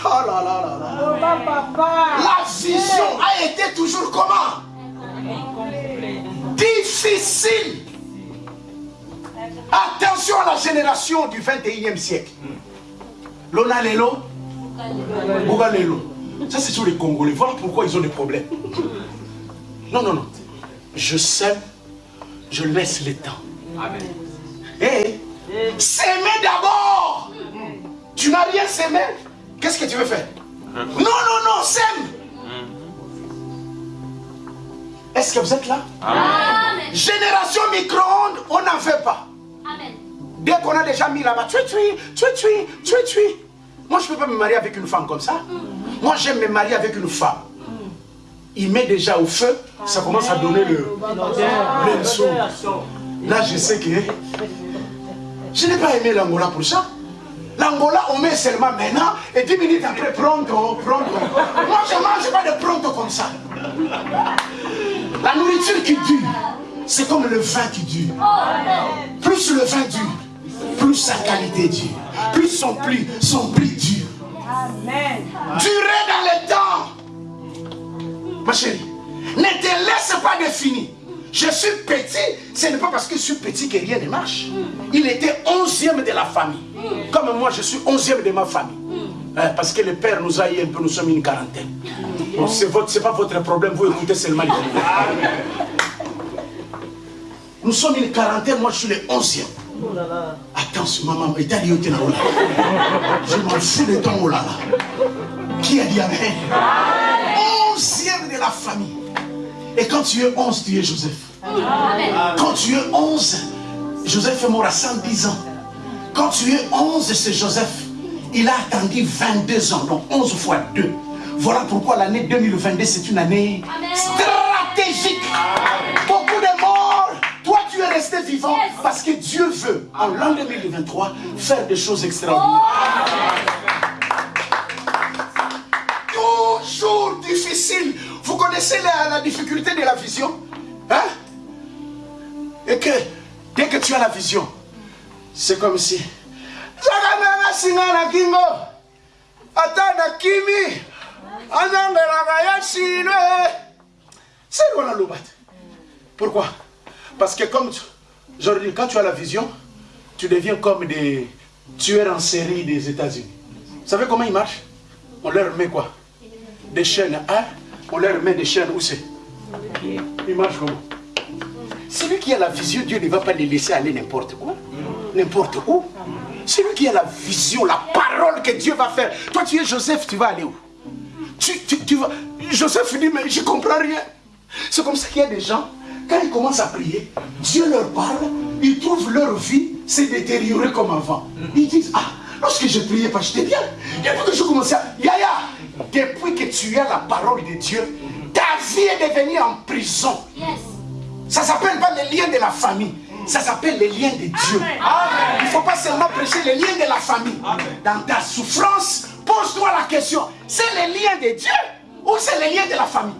Oh là là là là. La vision a été toujours comment? Difficile. Attention à la génération du 21e siècle. Lona Lelo, Lelo. Ça, c'est sur les Congolais. Voilà pourquoi ils ont des problèmes. Non, non, non. Je sème, je laisse le temps. Amen. Et s'aimer d'abord. Tu n'as rien s'aimer. Qu'est-ce que tu veux faire Non, non, non, sème. Est-ce que vous êtes là Amen. Génération micro-ondes, on n'en fait pas. Amen. Dès qu'on a déjà mis là-bas, tu tu tu tu tu Moi, je ne peux pas me marier avec une femme comme ça. Moi, j'aime me marier avec une femme. Il met déjà au feu, ça commence à donner le, le Là, je sais que je n'ai pas aimé l'Angola pour ça. L'Angola, on met seulement maintenant et 10 minutes après, pronto, pronto. Moi, je ne mange pas de pronto comme ça. La nourriture qui dure, c'est comme le vin qui dure. Plus le vin dure, plus sa qualité dure. Plus son prix, son prix dure. Amen. Durer dans le temps. Ma chérie, ne te laisse pas définir. Je suis petit, ce n'est pas parce que je suis petit que rien ne marche. Il était onzième de la famille. Comme moi, je suis onzième de ma famille. Euh, parce que le père nous a eu un peu, nous sommes une quarantaine. Bon, ce n'est pas votre problème, vous écoutez seulement les Nous sommes une quarantaine, moi je suis le onzième. Attention, maman, je m'en fous de ton oh là Qui a dit Amen Onzième de la famille. Et quand tu es onze, tu es Joseph. Quand tu es onze, Joseph est mort à 110 ans. Quand tu es onze, c'est Joseph. Il a attendu 22 ans, donc 11 fois 2. Voilà pourquoi l'année 2022, c'est une année stratégique. Beaucoup de morts. Toi, tu es resté vivant parce que Dieu veut, en l'an 2023, faire des choses extraordinaires. Toujours difficile. Vous connaissez la, difficulté de la vision Hein? Et que dès que tu as la vision, c'est comme si Pourquoi? Parce que comme aujourd'hui, quand tu as la vision, tu deviens comme des tueurs en série des États-Unis. Vous savez comment ils marchent? On leur met quoi? Des chaînes, hein On leur met des chaînes, où c'est Ils marchent comment Celui qui a la vision, Dieu ne va pas les laisser aller n'importe quoi. N'importe où. Celui qui a la vision, la parole que Dieu va faire. Toi, tu es Joseph, tu vas aller où tu, tu, vas... Joseph dit, mais je ne comprends rien. C'est comme ça qu'il y a des gens, quand ils commencent à prier, Dieu leur parle, ils trouvent leur vie s'est détériorée comme avant. Ils disent, ah, lorsque je priais pas, j'étais bien. Depuis que je commençais à... Yaya, depuis que tu as la parole de Dieu, ta vie est devenue en prison. Ça ne s'appelle pas les liens de la famille. Ça s'appelle les liens de Dieu. Il ne faut pas seulement prêcher les liens de la famille. Dans ta souffrance, pose-toi la question, c'est les liens de Dieu ou c'est les liens de la famille?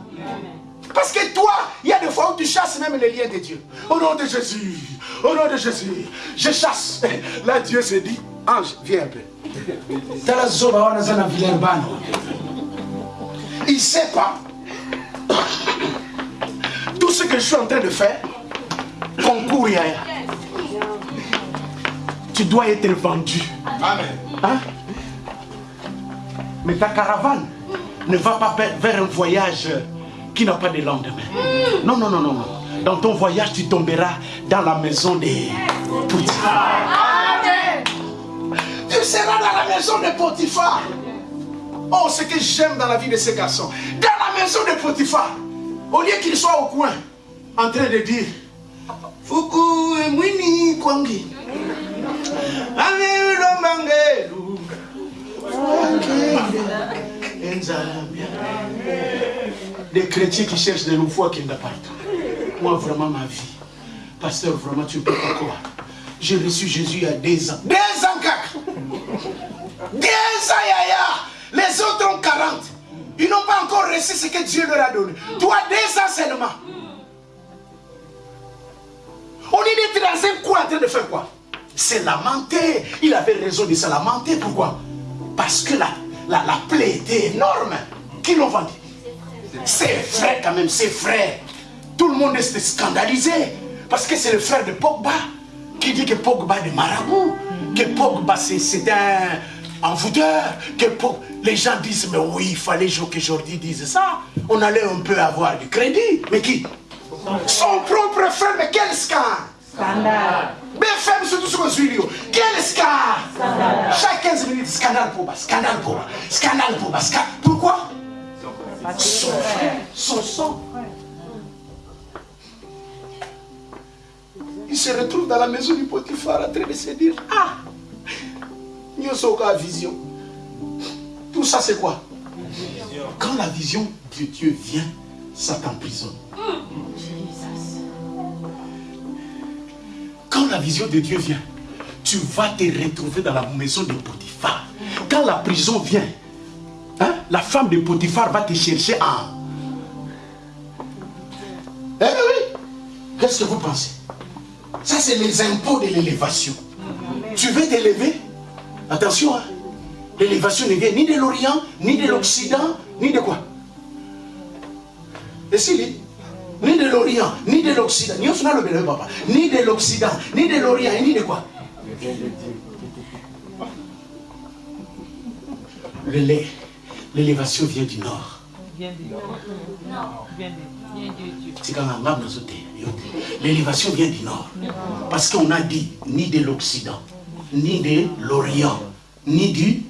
Parce que toi, il y a des fois où tu chasses même les liens de Dieu. Au nom de Jésus, au nom de Jésus, je chasse. Là, Dieu se dit, ange, viens un peu. Il ne sait pas tout ce que je suis en train de faire concours Tu dois être vendu. Amen. Hein? Mais ta caravane ne va pas vers un voyage qui n'a pas de lendemain. Non, non, non, non, non. Dans ton voyage, tu tomberas dans la maison des Potiphar. Tu seras dans la maison de Potiphar. Oh, ce que j'aime dans la vie de ces garçons. Dans la maison de Potiphar. Au lieu qu'il soit au coin, en train de dire Fuku Mwini Kwangi. Des chrétiens qui cherchent de l'eau qui n'a partout. Moi, vraiment, ma vie. Pasteur, vraiment, tu ne peux pas croire. J'ai reçu Jésus il y a des ans. Des ans, cac. Des ans, yaya. Les autres ont 40. Ils n'ont pas encore reçu ce que Dieu leur a donné. Toi, des ans seulement. On est dans un coin en train de faire quoi? C'est lamenter. Il avait raison de se lamenter. Pourquoi? Parce que la, la, la plaie était énorme. Qui l'ont vendu? C'est frère quand même, c'est frère. Tout le monde est scandalisé. Parce que c'est le frère de Pogba qui dit que Pogba est marabout. Que Pogba c'est un envoûteur. Que Les gens disent, mais oui, il fallait que Jordi dise ça. On allait un peu avoir du crédit. Mais qui? Son propre frère, mais quel scandale? Scandale. BFM, surtout sur le Quel scandale? Chaque 15 minutes, scandale pour bas, scandale pour bas, scandale pour bas. Pourquoi? Son frère, son sang. Il se retrouve dans la maison du Potiphar en train de se dire Ah Vision. Tout ça, c'est quoi? Quand la vision de Dieu vient, ça t'emprisonne. Quand la vision de Dieu vient, tu vas te retrouver dans la maison de Potiphar. Quand la prison vient, hein, la femme de Potiphar va te chercher à... Eh oui, qu'est-ce que vous pensez? Ça, c'est les impôts de l'élévation. Tu veux t'élever? Attention, hein. l'élévation ne vient ni de l'Orient, ni de l'Occident, ni de quoi? Esili ni de l'Orient, ni de l'Occident, ni le papa, ni de l'Occident, ni de l'Orient, ni de quoi? L'élévation vient du Nord. L'élévation vient du Nord. Parce qu'on a dit ni de l'Occident, ni de l'Orient, ni du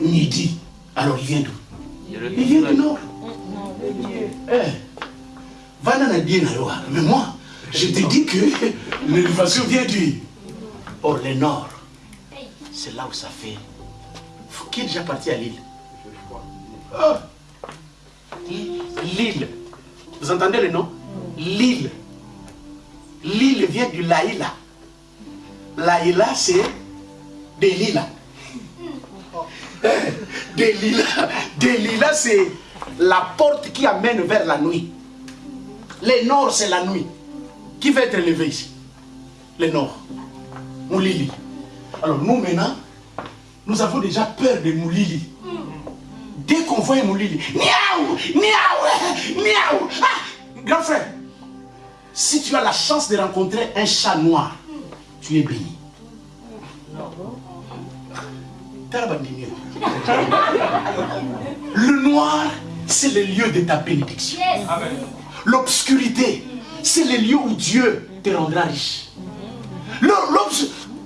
Midi. Alors il vient d'où? Il vient du Nord. Eh, mais moi, je te dis que l'élévation vient du... Or, le nord, c'est là où ça fait. Qui est déjà parti à l'île oh. L'île. Vous entendez le nom? L'île. L'île vient du Laïla. Laïla, c'est. Des lilas. Des lilas, c'est la porte qui amène vers la nuit. Le nord, c'est la nuit. Qui va être élevé ici? Le nord. Moulili. Alors nous maintenant, nous avons déjà peur de Moulili. Dès qu'on voit Moulili, miaou, miaou, miaou. Ah, grand frère, si tu as la chance de rencontrer un chat noir, tu es béni. Le noir, c'est le lieu de ta bénédiction. L'obscurité, c'est le lieu où Dieu te rendra riche.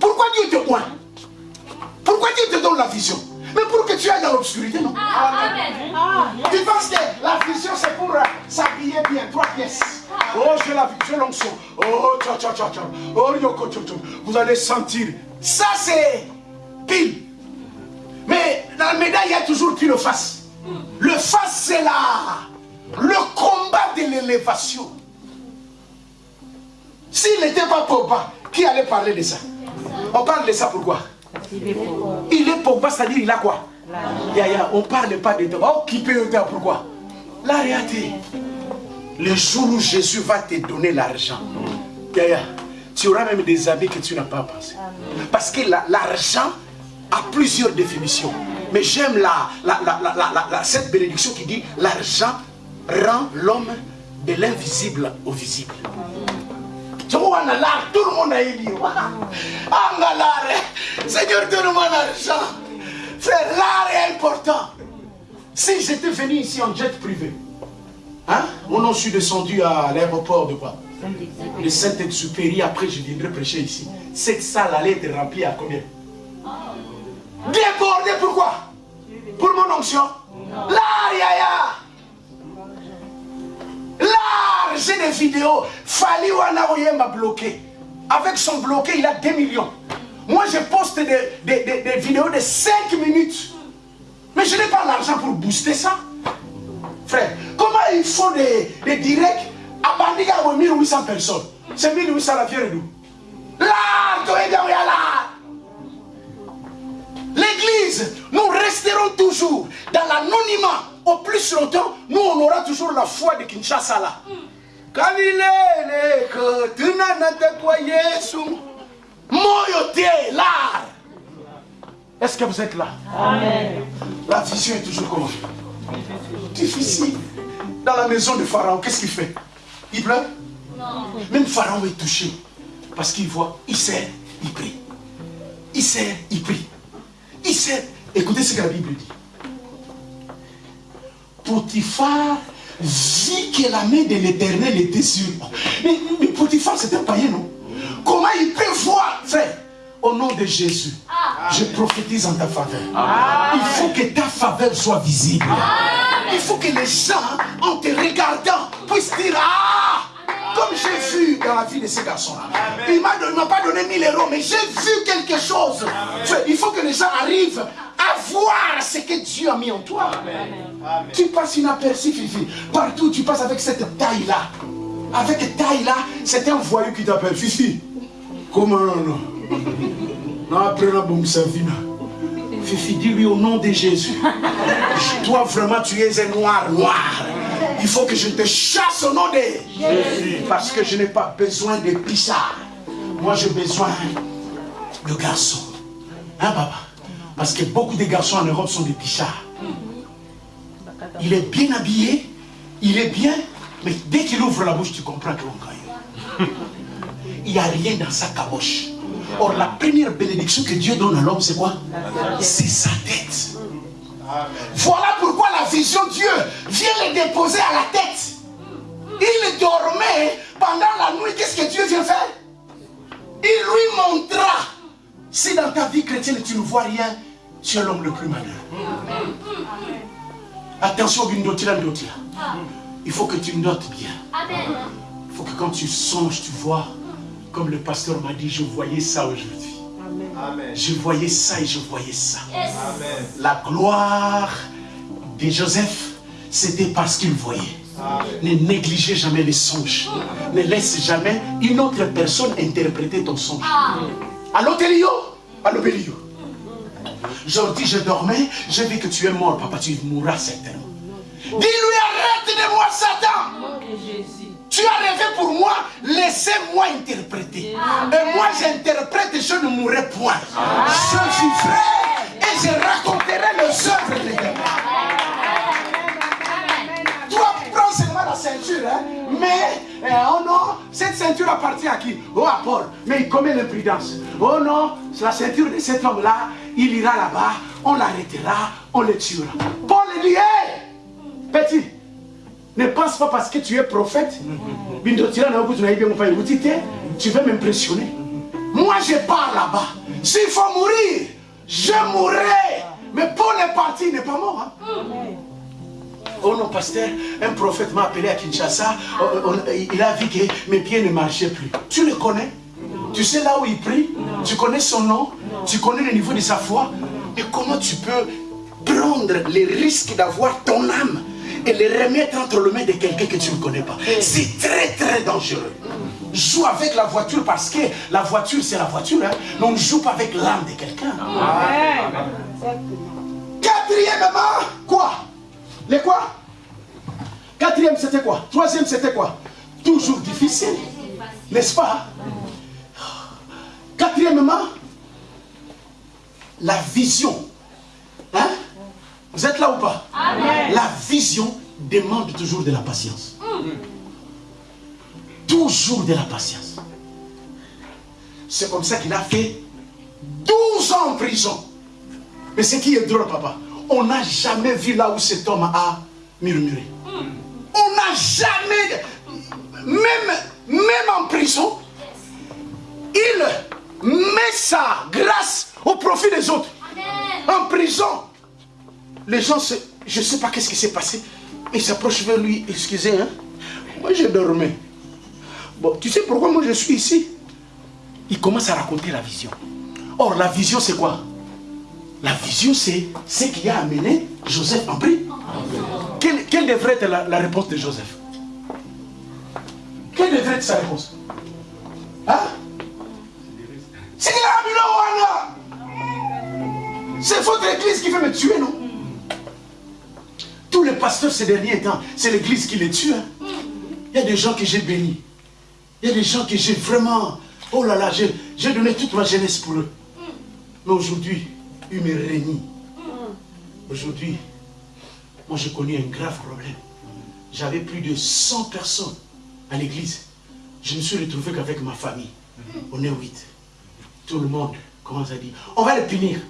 Pourquoi Dieu te pointe Pourquoi Dieu te donne la vision? Mais pour que tu ailles dans l'obscurité, non? Ah, Tu penses que la vision, c'est pour euh, s'habiller bien, trois pièces. Oh, j'ai la vision, l'onction. Oh, tcha, tcha, tcha, tcha. Oh, yoko, tcha, tcha. Vous allez sentir. Ça, c'est pile. Mais dans la médaille, il y a toujours pile face. Le face, c'est là. Le combat de l'élévation. S'il n'était pas Pogba, qui allait parler de ça? On parle de ça pourquoi Il est Pogba. c'est-à-dire il a quoi? On ne parle pas de toi. Oh, qui peut dire pourquoi? La réalité. Le jour où Jésus va te donner l'argent, tu auras même des amis que tu n'as pas pensé. Parce que l'argent a plusieurs définitions. Mais j'aime la, cette bénédiction qui dit l'argent rend l'homme de l'invisible au visible. Tout le monde a dit, Seigneur, donne-moi l'argent. Frère, l'art est important. Si j'étais venu ici en jet privé, Hein? Moi non, je suis descendu à l'aéroport de quoi? Le Saint-Exupéry, après je viendrai prêcher ici. Cette salle allait être remplie à combien? Débordé, pourquoi? Pour mon onction Là, yaya Là, j'ai des vidéos. Fali m'a bloqué. Avec son bloqué, il a 2 millions. Moi, je poste des, vidéos de 5 minutes. Mais je n'ai pas l'argent pour booster ça. Frère, comment il faut des, des directs à Bandiga 1800 personnes? C'est 1800 la fière d'où Là, là. L'église, nous resterons toujours dans l'anonymat. Au plus longtemps, nous on aura toujours la foi de Kinshasa là. Est-ce que vous êtes là? Amen. La vision est toujours comment Difficile. Dans la maison de Pharaon, qu'est-ce qu'il fait? Il pleure? Non. Même Pharaon est touché. Parce qu'il voit, il sert, il prie. Il sert, il prie. Il sert. Écoutez ce que la Bible dit. Potiphar vit que la main de l'éternel était sur mais, mais Potiphar, c'était un païen, non? Comment il peut voir, frère au nom de Jésus, je prophétise en ta faveur. Il faut que ta faveur soit visible. Il faut que les gens, en te regardant, puissent dire Ah Comme j'ai vu dans la vie de ces garçons-là. Il ne m'a pas donné 1000 euros, mais j'ai vu quelque chose. Il faut que les gens arrivent à voir ce que Dieu a mis en toi. Tu passes inaperçu, Fifi. Partout, tu passes avec cette taille-là. Avec taille-là, c'est un voyou qui t'appelle Fifi. Comment non Non, Fifi, dis-lui au nom de Jésus. Toi, vraiment, tu es un noir, noir. Il faut que je te chasse au nom de Jésus. Parce que je n'ai pas besoin de pissards. Moi, j'ai besoin de garçons. Hein, papa? Parce que beaucoup de garçons en Europe sont des pichards. Il est bien habillé, il est bien, mais dès qu'il ouvre la bouche, tu comprends que l'on Il n'y a rien dans sa caboche. Or, la première bénédiction que Dieu donne à l'homme, c'est quoi? C'est sa tête. Voilà pourquoi la vision Dieu vient le déposer à la tête. Il dormait pendant la nuit. Qu'est-ce que Dieu vient faire? Il lui montra. Si dans ta vie chrétienne tu ne vois rien, tu es l'homme le plus malheureux. Attention, il faut que tu notes bien. Il faut que quand tu songes, tu vois comme le pasteur m'a dit, je voyais ça aujourd'hui. Je voyais ça et je voyais ça. La gloire de Joseph, c'était parce qu'il voyait. Ne négligez jamais les songes. Ne laisse jamais une autre personne interpréter ton songe. Allô, Télio Allô, Bélio Aujourd'hui, je dormais, je vis que tu es mort, papa, tu mourras certainement. Dis-lui, arrête de moi, Satan tu as rêvé pour moi, laissez-moi interpréter. Et moi j'interprète et je ne mourrai point. Je vivrai et je raconterai les œuvres de Dieu. Toi, prends seulement la ceinture, hein? mais eh, oh non, cette ceinture appartient à qui? Oh à Paul, mais il commet l'imprudence. Oh non, la ceinture de cet homme-là, il ira là-bas, on l'arrêtera, on le tuera. Paul dit, hé, petit, ne pense pas parce que tu es prophète. Tu veux m'impressionner. Moi, je pars là-bas. S'il faut mourir, je mourrai. Mais Paul est parti, il n'est pas mort. Hein. Oh non, pasteur, un prophète m'a appelé à Kinshasa. Oh, oh, oh, il a vu que mes pieds ne marchaient plus. Tu le connais? Tu sais là où il prie? Tu connais son nom? Tu connais le niveau de sa foi? Mais comment tu peux prendre les risques d'avoir ton âme? Et les remettre entre les mains de quelqu'un que tu ne connais pas. C'est très très dangereux. Joue avec la voiture parce que la voiture c'est la voiture. Hein. Mais on ne joue pas avec l'âme de quelqu'un. Quatrièmement, quoi? Les quoi? Quatrième c'était quoi? Troisième c'était quoi? Toujours difficile. N'est-ce pas? Quatrièmement, la vision. Hein? Vous êtes là ou pas? La vision demande toujours de la patience. Toujours de la patience. C'est comme ça qu'il a fait 12 ans en prison. Mais ce qui est drôle, papa, on n'a jamais vu là où cet homme a murmuré. On n'a jamais, même, même en prison, il met sa grâce au profit des autres. En prison, les gens, je ne sais pas qu'est-ce qui s'est passé, ils s'approchent vers lui, excusez, hein, moi je dormais. Bon, tu sais pourquoi moi je suis ici? Il commence à raconter la vision. Or, la vision c'est quoi? La vision c'est ce qui a amené Joseph en prison. Quelle, devrait être la, réponse de Joseph? Quelle devrait être sa réponse? Hein? C'est votre église qui veut me tuer, non? Tous les pasteurs ces derniers temps, c'est l'église qui les tue. Hein. Il y a des gens que j'ai bénis. Il y a des gens que j'ai vraiment... Oh là là, j'ai donné toute ma jeunesse pour eux. Mais aujourd'hui, ils me régné. Aujourd'hui, moi j'ai connu un grave problème. J'avais plus de 100 personnes à l'église. Je ne me suis retrouvé qu'avec ma famille. On est 8. Tout le monde commence à dire, on va les punir.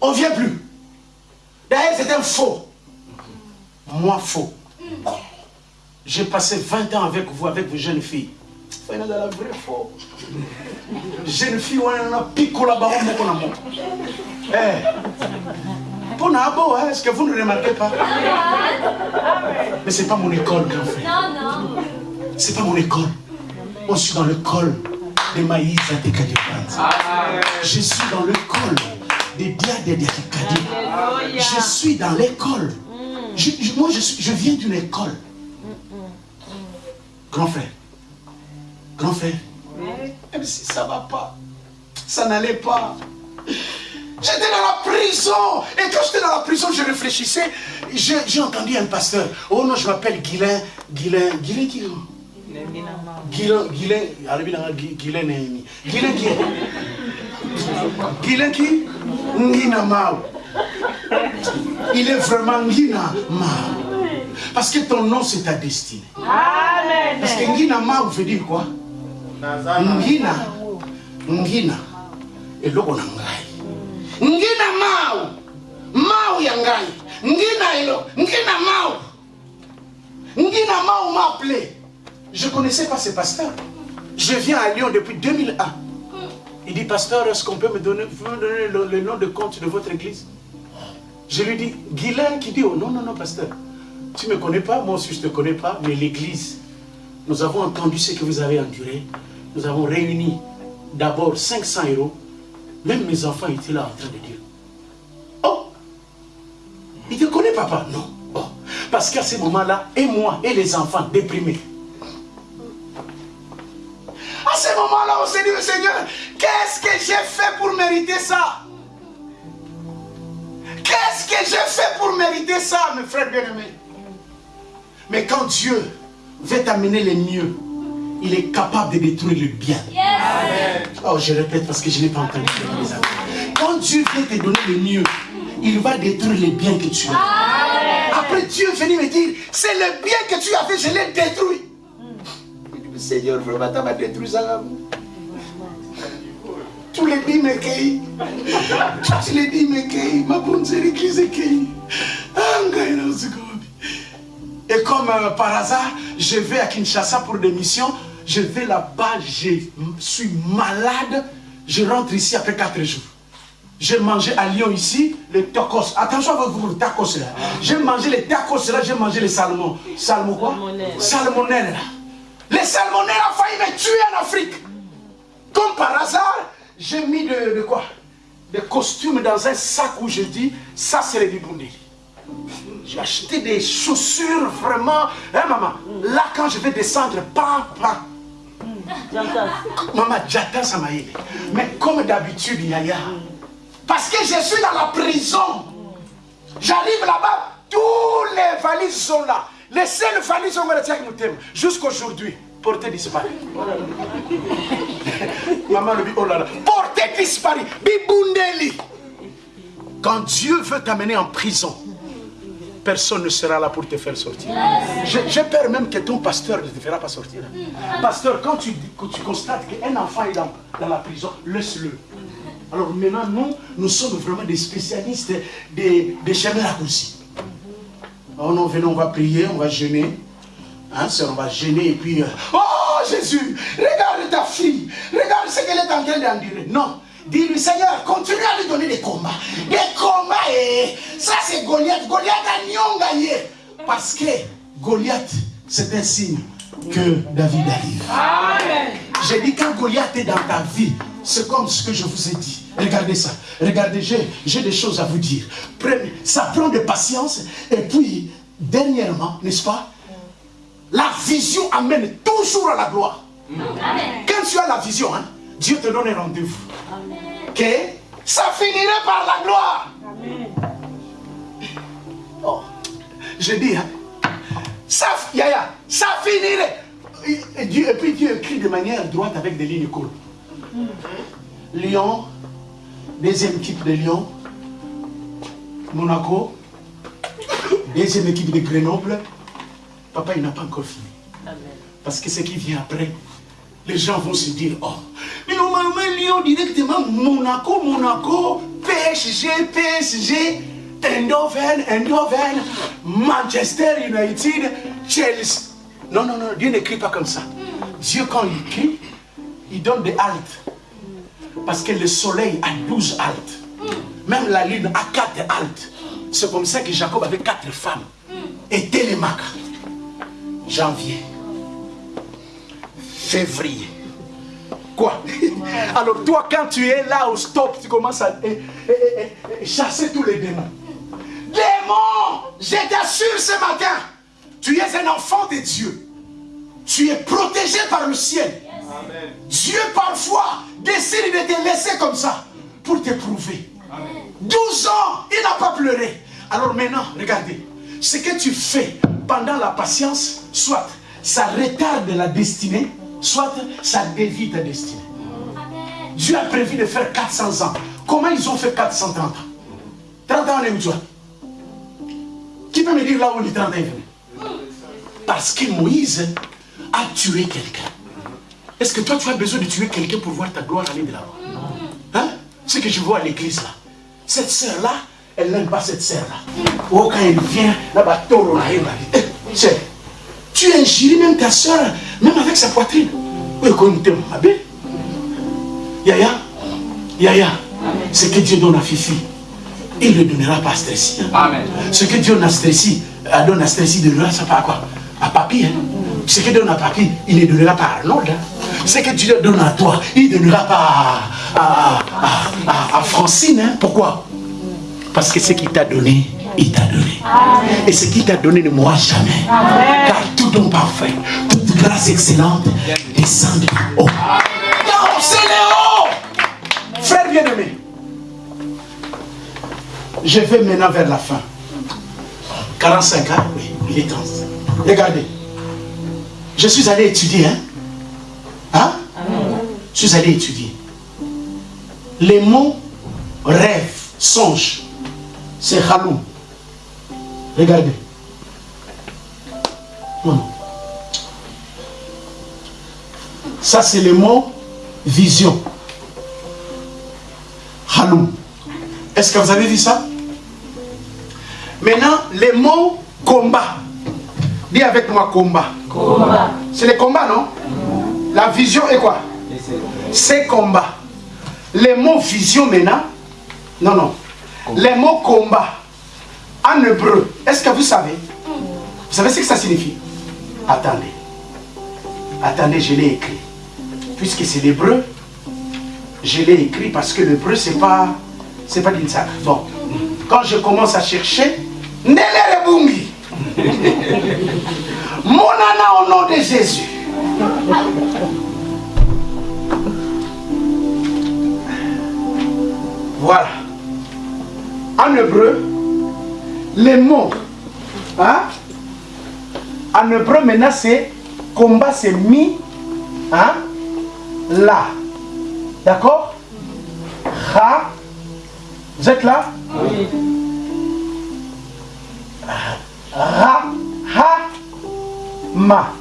On ne vient plus. D'ailleurs, c'est un faux. Moi, faux. J'ai passé 20 ans avec vous, avec vos jeunes filles. C'est la vraie faux. Jeune fille, on a pico là-bas, on a Eh. Pour Nabo, hein, est-ce que vous ne remarquez pas? Mais ce n'est pas mon école, grand frère. Non, non. Ce n'est pas mon école. Je suis dans l'école de Maïs à Tekadipans. Je suis dans l'école des Dia de Je suis dans l'école. Moi, je, je viens d'une école. Grand frère. Grand frère. Même si ça ne va pas. Ça n'allait pas. J'étais dans la prison. Et quand j'étais dans la prison, je réfléchissais. J'ai entendu un pasteur. Oh non, je m'appelle Guilain. Guilain. Guilain qui Guilain. Guilain. Guilain. Guilain qui Guilain qui? Ngina Mao. Il est vraiment Ngina Mao. Parce que ton nom, c'est ta destinée. Amen. Parce que Ngina Mao veut dire quoi? Ngina. Ngina. Et logo na ngai. Ngina Mao. Mao ya ngai. Ngina elo. Ngina Mao. Ngina Mao m'a appelé. Je ne connaissais pas ce pasteur. Je viens à Lyon depuis 2001. Il dit, pasteur, est-ce qu'on peut me donner, le, nom de compte de votre église? Je lui dis, Guylaine qui dit, oh non, non, non, pasteur. Tu ne me connais pas, moi aussi je ne te connais pas, mais l'église, nous avons entendu ce que vous avez enduré. Nous avons réuni d'abord 500 euros. Même mes enfants étaient là en train de dire, oh, il te connaît papa? Non. Oh. Parce qu'à ce moment-là, et moi, et les enfants déprimés, à ce moment-là, on s'est dit, Seigneur, qu'est-ce que j'ai fait pour mériter ça? Qu'est-ce que j'ai fait pour mériter ça, mes frères bien-aimés? Mais quand Dieu veut t'amener le mieux, il est capable de détruire le bien. Oh, je répète parce que je n'ai pas entendu. Quand Dieu veut te donner le mieux, il va détruire les biens que tu as. Après, Dieu venu me dire, c'est le bien que tu as fait, je l'ai détruit. Seigneur, vraiment, tu m'as détruit ça. Cueillent. Ma bonne église cueille. Et comme euh, par hasard, je vais à Kinshasa pour des missions. Je vais là-bas, je suis malade. Je rentre ici après quatre jours. J'ai mangé à Lyon ici, les tacos. Attention à vous, les tacos là. J'ai mangé les tacos là, j'ai mangé les salmons. Salmon quoi? Salmonelle. Les salmonelles ont failli me tuer en Afrique. Comme par hasard, j'ai mis de, quoi? Des costumes dans un sac où je dis, ça c'est les Bundeli. J'ai acheté des chaussures vraiment. Hein maman? Là quand je vais descendre, pas, pas. Maman, j'attends ça m'a Mais comme d'habitude, Yaya, parce que je suis dans la prison, j'arrive là-bas, tous les valises sont là. Les seules valises sont là, jusqu'aujourd'hui portée disparu. Maman le dit, oh là là, portée disparu, bibundeli. Quand Dieu veut t'amener en prison, personne ne sera là pour te faire sortir. J'ai peur même que ton pasteur ne te fera pas sortir. Pasteur, quand tu, tu constates qu'un enfant est dans, la prison, laisse-le. Alors maintenant, nous, nous sommes vraiment des spécialistes des, des chemins raccourcis. Oh non, venez, on va prier, on va jeûner. Hein, on va gêner et puis... Euh, oh Jésus, regarde ta fille. Regarde ce qu'elle est en train d'endurer. Non. Dis-lui, Seigneur, continue à lui donner des combats. Des combats, et ça c'est Goliath. Goliath a gagné. Parce que Goliath, c'est un signe que David arrive. Amen. J'ai dit, quand Goliath est dans ta vie, c'est comme ce que je vous ai dit. Regardez ça. Regardez, j'ai des choses à vous dire. Ça prend de patience. Et puis, dernièrement, n'est-ce pas? La vision amène toujours à la gloire. Quand tu as la vision, hein, Dieu te donne un rendez-vous. Que ça finirait par la gloire. Oh, je dis, hein, ça, yaya, ça finirait. Et, Dieu, et puis Dieu écrit de manière droite avec des lignes courtes. Lyon, deuxième équipe de Lyon, Monaco, deuxième équipe de Grenoble. Papa, il n'a pas encore fini. Parce que ce qui vient après, les gens vont se dire, oh, mais normalement, Lyon directement, Monaco, Monaco, PSG, PSG, Eindhoven, Eindhoven, Manchester United, Chelsea. Non, non, non, Dieu n'écrit pas comme ça. Dieu, quand il écrit, il donne des haltes. Parce que le soleil a 12 haltes. Même la lune a 4 haltes. C'est comme ça que Jacob avait 4 femmes. Et Télémac. Janvier. Février. Quoi? Alors toi, quand tu es là au stop, tu commences à chasser tous les démons. Démons, je t'assure ce matin, tu es un enfant de Dieu. Tu es protégé par le ciel. Dieu parfois décide de te laisser comme ça pour t'éprouver. 12 ans, il n'a pas pleuré. Alors maintenant, regardez, ce que tu fais pendant la patience, soit ça retarde la destinée, soit ça dévie ta destinée. Dieu a prévu de faire 400 ans. Comment ils ont fait 430 ans? 30 ans, où toi? Qui peut me dire là où les 30 ans est venu? Parce que Moïse a tué quelqu'un. Est-ce que toi, tu as besoin de tuer quelqu'un pour voir ta gloire aller de là-bas? Hein? Ce que je vois à l'église là. Cette sœur-là, elle n'aime pas cette sœur-là. Oh, quand elle vient, là-bas, eh, tu injures même ta sœur, même avec sa poitrine. Yaya, Yaya, ce que Dieu donne à Fifi, il ne le donnera pas à Stressi. Hein. Amen. Ce que Dieu donne à Stressi, donne à Stressi, il ne donnera ça pas à quoi? À Papi. Hein. Ce que Dieu donne à Papi, il ne donnera pas à Arnold. Hein. Ce que Dieu donne à toi, il ne donnera pas à, à, à, Francine. Hein. Pourquoi? Parce que ce qu'il t'a donné, il t'a donné. Et ce qu'il t'a donné ne mourra jamais. Car tout don parfait, toute grâce excellente descend de haut. Non, c'est haut. Frère bien-aimé, je vais maintenant vers la fin. 45 ans, oui, il est temps. Regardez. Je suis allé étudier, hein. Hein? Je suis allé étudier. Les mots rêve, songe, c'est halou. Regardez. Ça, c'est le mot vision. Halou. Est-ce que vous avez vu ça? Maintenant, les mots combat. Dis avec moi combat. Combat. C'est le combat, non? La vision est quoi? C'est combat. Les mots vision maintenant. Non, non. Les mots combat. En hébreu. Est-ce que vous savez? Vous savez ce que ça signifie? Attendez. Attendez, je l'ai écrit. Puisque c'est l'hébreu, je l'ai écrit parce que l'hébreu, c'est pas c'est pas. Bon, quand je commence à chercher, Bungi. Mon âne au nom de Jésus. Voilà. En hébreu, les mots, hein? en hébreu maintenant c'est combat, c'est mi, hein? là. D'accord? Ra, vous êtes là? Oui. Ra, ha, ma.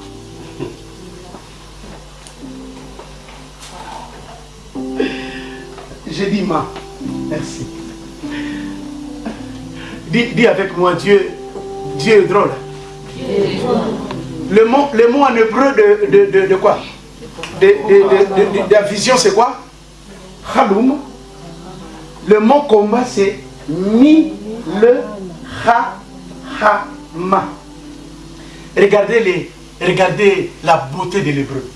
J'ai dit ma. Merci. Dis, avec moi, Dieu, Dieu est drôle. Le mot, le mot en hébreu de, quoi? De, la vision, c'est quoi? Khaloum. Le mot combat, c'est mi le ha ha. Regardez, les, regardez la beauté de l'hébreu.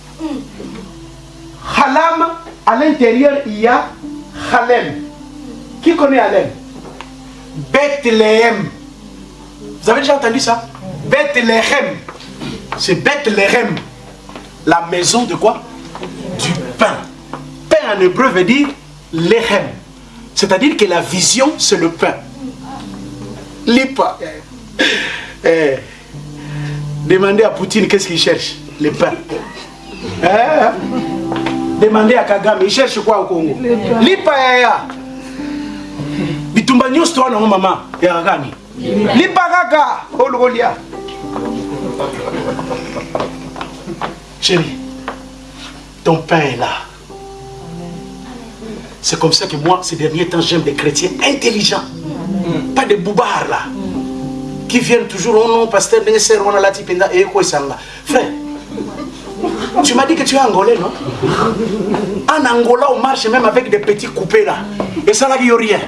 Halam, à l'intérieur, il y a Halem. Qui connaît Halem? Bethléem. Vous avez déjà entendu ça? Bethléem. C'est Bethléem. La maison de quoi? Du pain. Pain en hébreu veut dire lehem. C'est-à-dire que la vision, c'est le pain. Lipa. Eh. Demandez à Poutine qu'est-ce qu'il cherche? Le pain. Eh. Demandez à Kagame, il cherche quoi au Congo? Lipa ya bitumba nyonso to wana ngo mama ya gani lipa kaka olokolia chérie ton pain est là. C'est comme ça que moi ces derniers temps j'aime des chrétiens intelligents. Pas des boubards là qui viennent toujours oh non pasteur ndenge on a la tipenda et quoi ça frère tu m'as dit que tu es angolais, non? En Angola, on marche même avec des petits coupés là. Et ça n'a rien.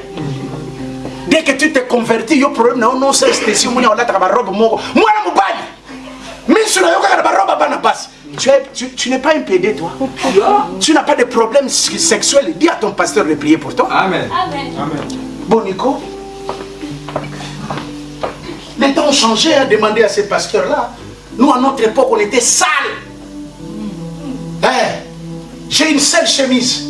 Dès que tu t'es converti, il y a un problème. Non, non, c'est si on a la robe. Moi, je me Mais sur la robe, tu, tu, tu n'es pas un PD, toi. Tu n'as pas de problème sexuel. Dis à ton pasteur de prier pour toi. Amen. Amen. Bon, Nico. Les temps ont changé à demander à ces pasteurs-là. Nous, à notre époque, on était sales. Eh, j'ai une seule chemise.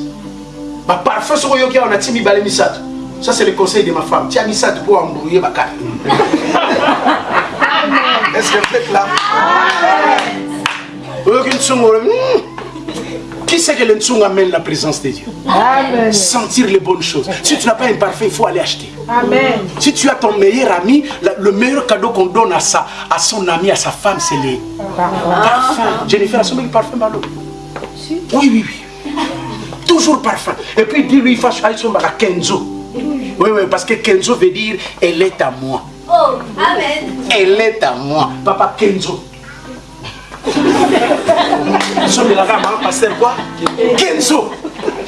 Ma parfum sur le on a timi balé misato. Ça c'est le conseil de ma femme. Tu as misato pour embrouiller ma carte. Est-ce que vous êtes là? Hmm. Qui sait que le Ntsung amène la présence de Dieu? Amen. Sentir les bonnes choses. Si tu n'as pas un parfum, il faut aller acheter. Amen. Si tu as ton meilleur ami, le meilleur cadeau qu'on donne à, sa, à son ami, à sa femme, c'est les parfums. Jennifer a son parfum, Malo. Oui, oui, oui. Toujours parfum. Et puis dis-lui, il faut à Kenzo. Oui, oui, parce que Kenzo veut dire elle est à moi. Oh, Amen. Elle est à moi. Papa Kenzo. Nous la gamme, hein, pasteur quoi? Kenzo.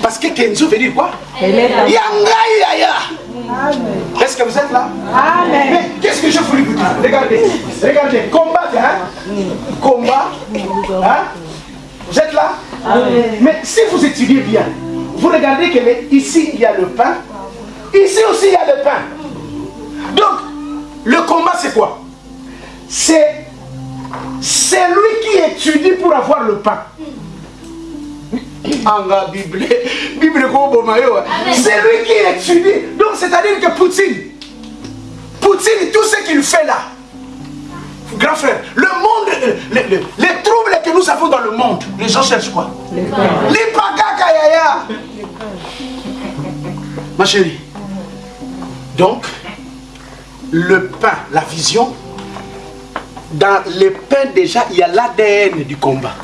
Parce que Kenzo veut dire quoi? Yanga Yaya. Est-ce que vous êtes là? Amen. Mais qu'est-ce que je voulais vous dire? Regardez, regardez, combat, hein? Combat, hein? Vous êtes là? Mais si vous étudiez bien, vous regardez que ici il y a le pain, ici aussi il y a le pain. Donc, le combat c'est quoi? C'est celui qui étudie pour avoir le pain. Bible, Bible C'est lui qui étudie. Donc c'est-à-dire que Poutine, Poutine, tout ce qu'il fait là, grand frère, le monde, les, troubles que nous avons dans le monde, les gens cherchent quoi? L'ipakakayaya. Ma chérie, donc, le pain, la vision, dans le pain déjà, il y a l'ADN du combat.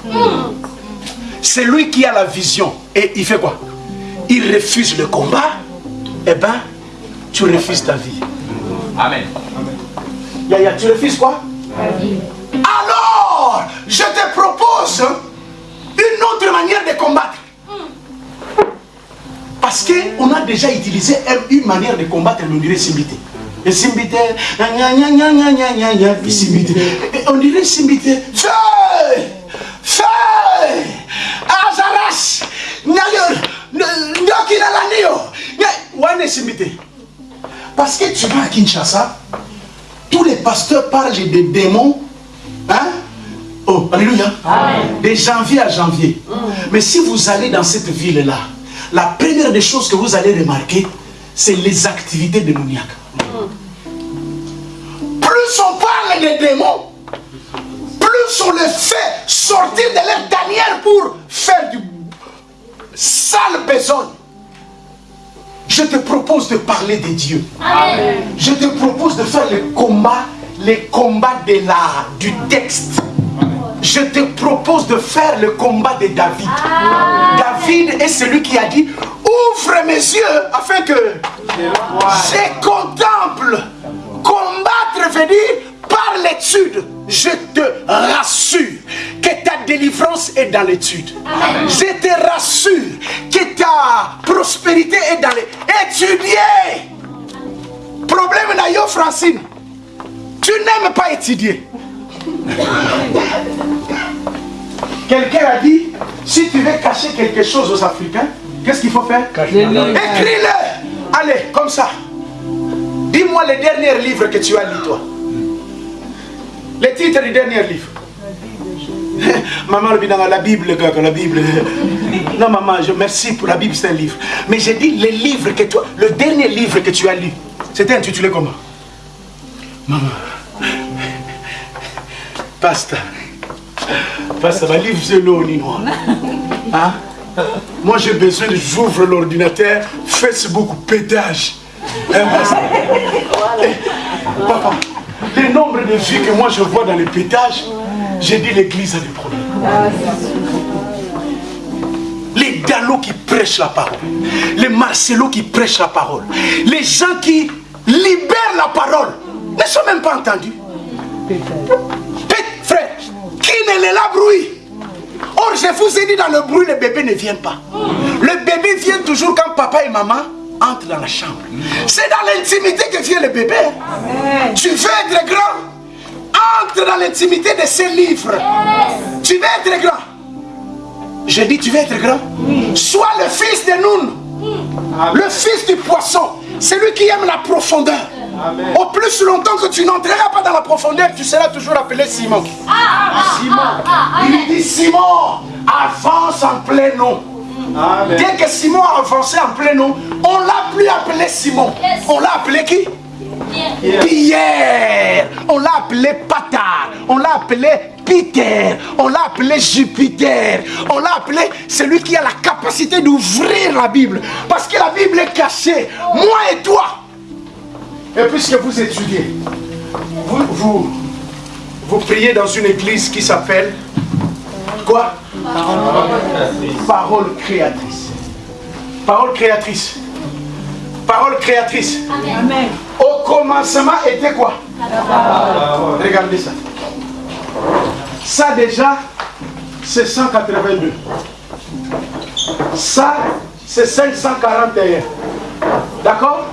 C'est lui qui a la vision. Et il fait quoi? Il refuse le combat. Eh bien, tu refuses ta vie. Amen. Yaya, tu refuses quoi? Alors, je te propose une autre manière de combattre. Parce qu'on a déjà utilisé une manière de combattre, on dirait Simbité. Et Simbité, on dirait Simbité, feu, feu, Azaras, Parce que tu vas à Kinshasa, tous les pasteurs parlent des démons. Hein? Oh, alléluia. De janvier à janvier. Mm. Mais si vous allez dans cette ville-là, la première des choses que vous allez remarquer, c'est les activités démoniaques. Plus on parle des démons, plus on les fait sortir de leur tanière pour faire du sale besogne je te propose de parler de Dieu. Je te propose de faire le combat, les combats de l'art, du texte. Je te propose de faire le combat de David. David est celui qui a dit, ouvre mes yeux afin que je contemple. Combattre veut dire par par l'étude, je te rassure que ta délivrance est dans l'étude. Je te rassure que ta prospérité est dans l'étude. Étudier. Problème d'ailleurs, Francine. Tu n'aimes pas étudier. Quelqu'un a dit, si tu veux cacher quelque chose aux Africains, qu'est-ce qu'il faut faire Écris-le. Allez, comme ça. Dis-moi le dernier livre que tu as lu, toi. Le titre du dernier livre. maman, la Bible, la Bible. Non, maman, je merci pour la Bible, c'est un livre. Mais j'ai dit le livre que toi, le dernier livre que tu as lu, c'était intitulé comment? Maman. Pasta. Pasta, ma livre, c'est l'eau, Hein? Moi, j'ai besoin de j'ouvre l'ordinateur, Facebook, pétage. Hein, papa, le nombre de vues que moi je vois dans les pétages, j'ai dit l'église a des problèmes. Les Dallo qui prêchent la parole, les Marcelo qui prêchent la parole, les gens qui libèrent la parole ne sont même pas entendus. Qui ne les la bruit Or, je vous ai dit, dans le bruit, le bébé ne vient pas. Le bébé vient toujours quand papa et maman entre dans la chambre. C'est dans l'intimité que vient le bébé. Tu veux être grand Entre dans l'intimité de ces livres. Tu veux être grand Je dis, tu veux être grand Sois le fils de Noun. Le fils du poisson. Celui qui aime la profondeur. Au plus longtemps que tu n'entreras pas dans la profondeur, tu seras toujours appelé Simon. Simon. Il dit Simon, avance en plein nom. Dès que Simon a avancé en plein nom, on l'a plus appelé Simon. On l'a appelé qui? Pierre. On l'a appelé Patar. On l'a appelé Peter. On l'a appelé Jupiter. On l'a appelé celui qui a la capacité d'ouvrir la Bible. Parce que la Bible est cachée. Moi et toi. Et puisque vous étudiez, vous, vous, vous priez dans une église qui s'appelle quoi? Parole créatrice. Parole créatrice. Parole créatrice. Amen. Au commencement était quoi? Regardez ça. Ça déjà, c'est 182. Ça, c'est 541. D'accord?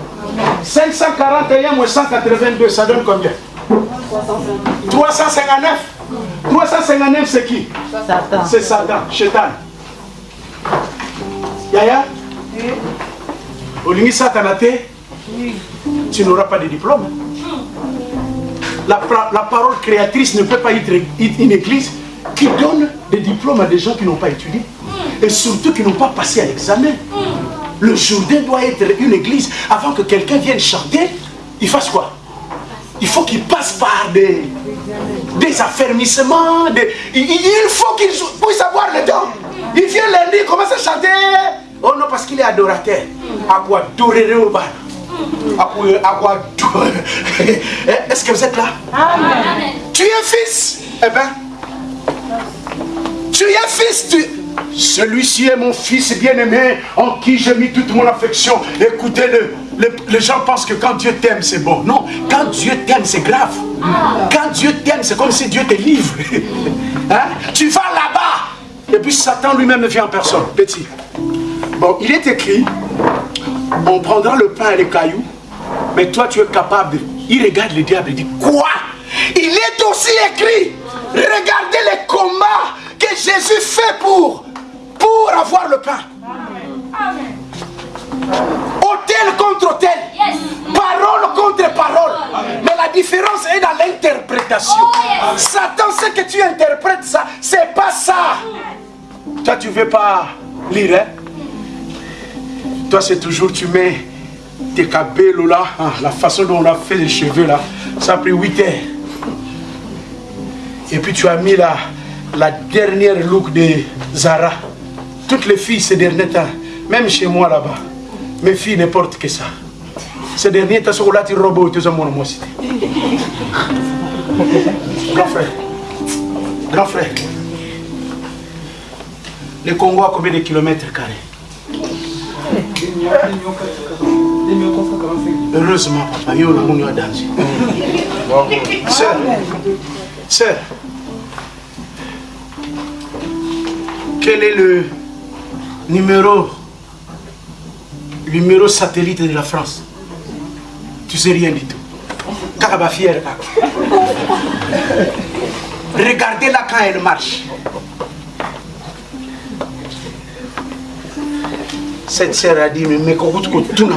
541 moins 182, ça donne combien? 359. 359, c'est qui? C'est Satan, Satan. Yaya? Olingi Satan a tu n'auras pas de diplôme. La, parole créatrice ne peut pas être une église qui donne des diplômes à des gens qui n'ont pas étudié. Et surtout qui n'ont pas passé à l'examen. Le Jourdain doit être une église. Avant que quelqu'un vienne chanter, il fasse quoi? Il faut qu'il passe par des, des affermissements. il, faut qu'il puisse avoir le temps. Il vient lundi, il commence à chanter. Oh non, parce qu'il est adorateur. À quoi? Au bas Est-ce que vous êtes là? Amen. Tu es fils? Eh bien, tu es fils. Tu... Celui-ci est mon fils bien-aimé en qui j'ai mis toute mon affection. Écoutez-le. Les, gens pensent que quand Dieu t'aime, c'est bon. Non, quand Dieu t'aime, c'est grave. Quand Dieu t'aime, c'est comme si Dieu te livre. Hein? Tu vas là-bas. Et puis Satan lui-même vient en personne. Petit. Bon, il est écrit on prendra le pain et les cailloux, mais toi tu es capable de... Il regarde le diable et dit, quoi? Il est aussi écrit, regardez les combats que Jésus fait pour, pour avoir le pain. Amen. Hôtel contre hôtel. Parole contre parole. Mais la différence est dans l'interprétation. Oh, Satan sait que tu interprètes ça. C'est pas ça. Toi, tu veux pas lire, hein? Toi, c'est toujours, tu mets tes cabellos là, hein, la façon dont on a fait les cheveux là, ça a pris 8 heures. Et puis tu as mis la, la dernière look de Zara. Toutes les filles ces derniers temps, même chez moi là-bas, mes filles ne que ça. Ces derniers temps, là, tu robes, tu as mon Grand frère, grand frère, le Congo a combien de kilomètres carrés? Heureusement, papa, il y a danger. Sœur, sœur, quel est le numéro, numéro satellite de la France? Tu sais rien du tout. Caraba fier. Regardez-la quand elle marche. Cette sœur a dit, mais mais tout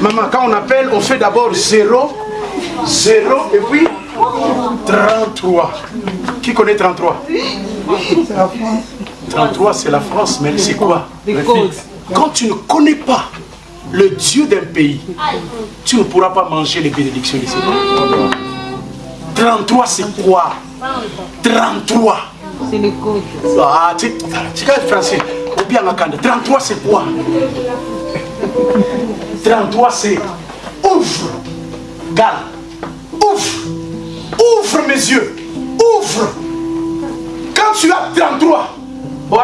Maman, quand on appelle, on fait d'abord 0, 0 et puis 33. Qui connaît 33 33, c'est la France, mais c'est quoi? Quand tu ne connais pas le Dieu d'un pays, tu ne pourras pas manger les bénédictions ici. 33, c'est quoi? 33. C'est le code. Ah, tu français. Bien 33, c'est quoi? 33, c'est ouvre. Gal. Ouvre. Ouvre mes yeux. Ouvre. Quand tu as 33, oh,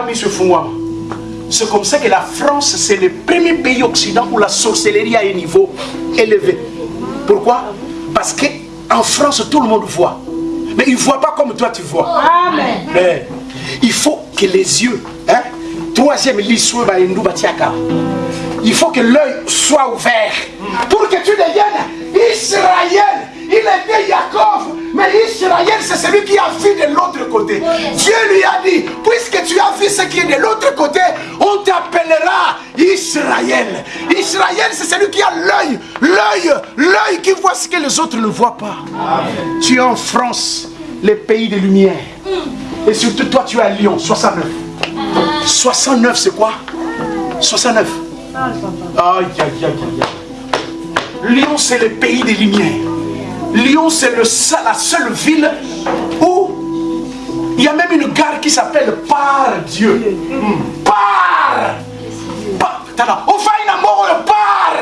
c'est comme ça que la France, c'est le premier pays occident où la sorcellerie a un niveau élevé. Pourquoi? Parce qu'en France, tout le monde voit. Mais il ne voit pas comme toi tu vois. Amen. Mais il faut que les yeux, hein, troisième il faut que l'œil soit ouvert pour que tu deviennes Israël. Il était Jacob, mais Israël, c'est celui qui a vu de l'autre côté. Dieu lui a dit, puisque tu as vu ce qui est de l'autre côté, on t'appellera Israël. Israël, c'est celui qui a l'œil, l'œil, l'œil qui voit ce que les autres ne voient pas. Tu es en France, le pays des lumières. Et surtout toi, tu es à Lyon, 69. 69, c'est quoi? 69. Aïe, aïe, aïe, aïe. Lyon, c'est le pays des lumières. Lyon, c'est la seule ville où il y a même une gare qui s'appelle Par Dieu. Par. Par. Amour, par.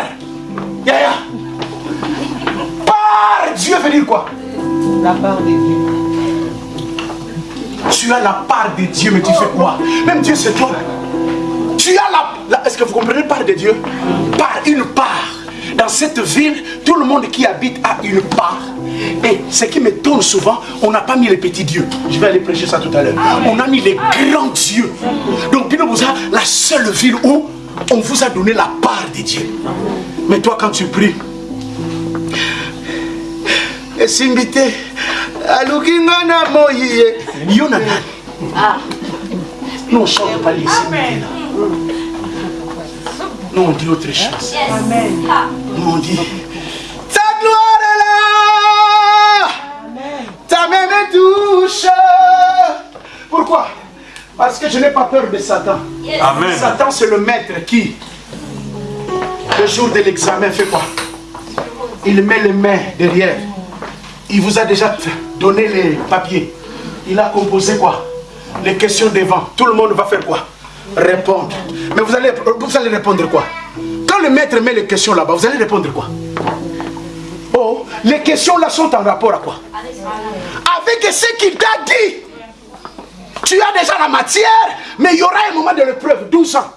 Par Dieu veut dire quoi? La part de Dieu. Tu as la part de Dieu, mais tu fais quoi? Même Dieu, c'est toi. Tu as la... Est-ce que vous comprenez part de Dieu Par une part. Dans cette ville, tout le monde qui habite a une part. Et ce qui m'étonne souvent, on n'a pas mis les petits dieux. Je vais aller prêcher ça tout à l'heure. On a mis les grands dieux. Donc, vous a la seule ville où on vous a donné la part de Dieu. Mais toi, quand tu pries, et simbite alukinga na moyi yo na nous on chante pas les nous on dit autre chose. Nous on dit ta gloire est là. Ta main me touche. Pourquoi? Parce que je n'ai pas peur de Satan. Amen. Satan c'est le maître qui le jour de l'examen fait quoi? Il met les mains derrière. Il vous a déjà donné les papiers. Il a composé quoi? Les questions devant. Tout le monde va faire quoi? Répondre. Mais vous allez, vous allez répondre quoi? Quand le maître met les questions là-bas, vous allez répondre quoi? Oh, les questions là sont en rapport à quoi? Avec ce qu'il t'a dit. Tu as déjà la matière, mais il y aura un moment de l'épreuve, 12 ans.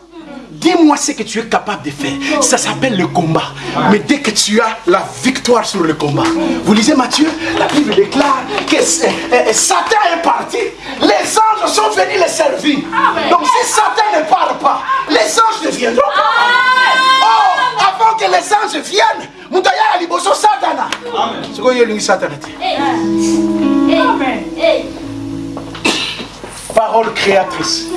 Dis-moi ce que tu es capable de faire. Ça s'appelle le combat. Mais dès que tu as la victoire sur le combat, vous lisez Matthieu, la Bible déclare que Satan est parti. Les anges sont venus les servir. Donc si Satan ne part pas, les anges ne viendront pas. Oh, avant que les anges viennent, Moutaya Aliboso Satana. C'est quoi il Satan Amen. Parole créatrice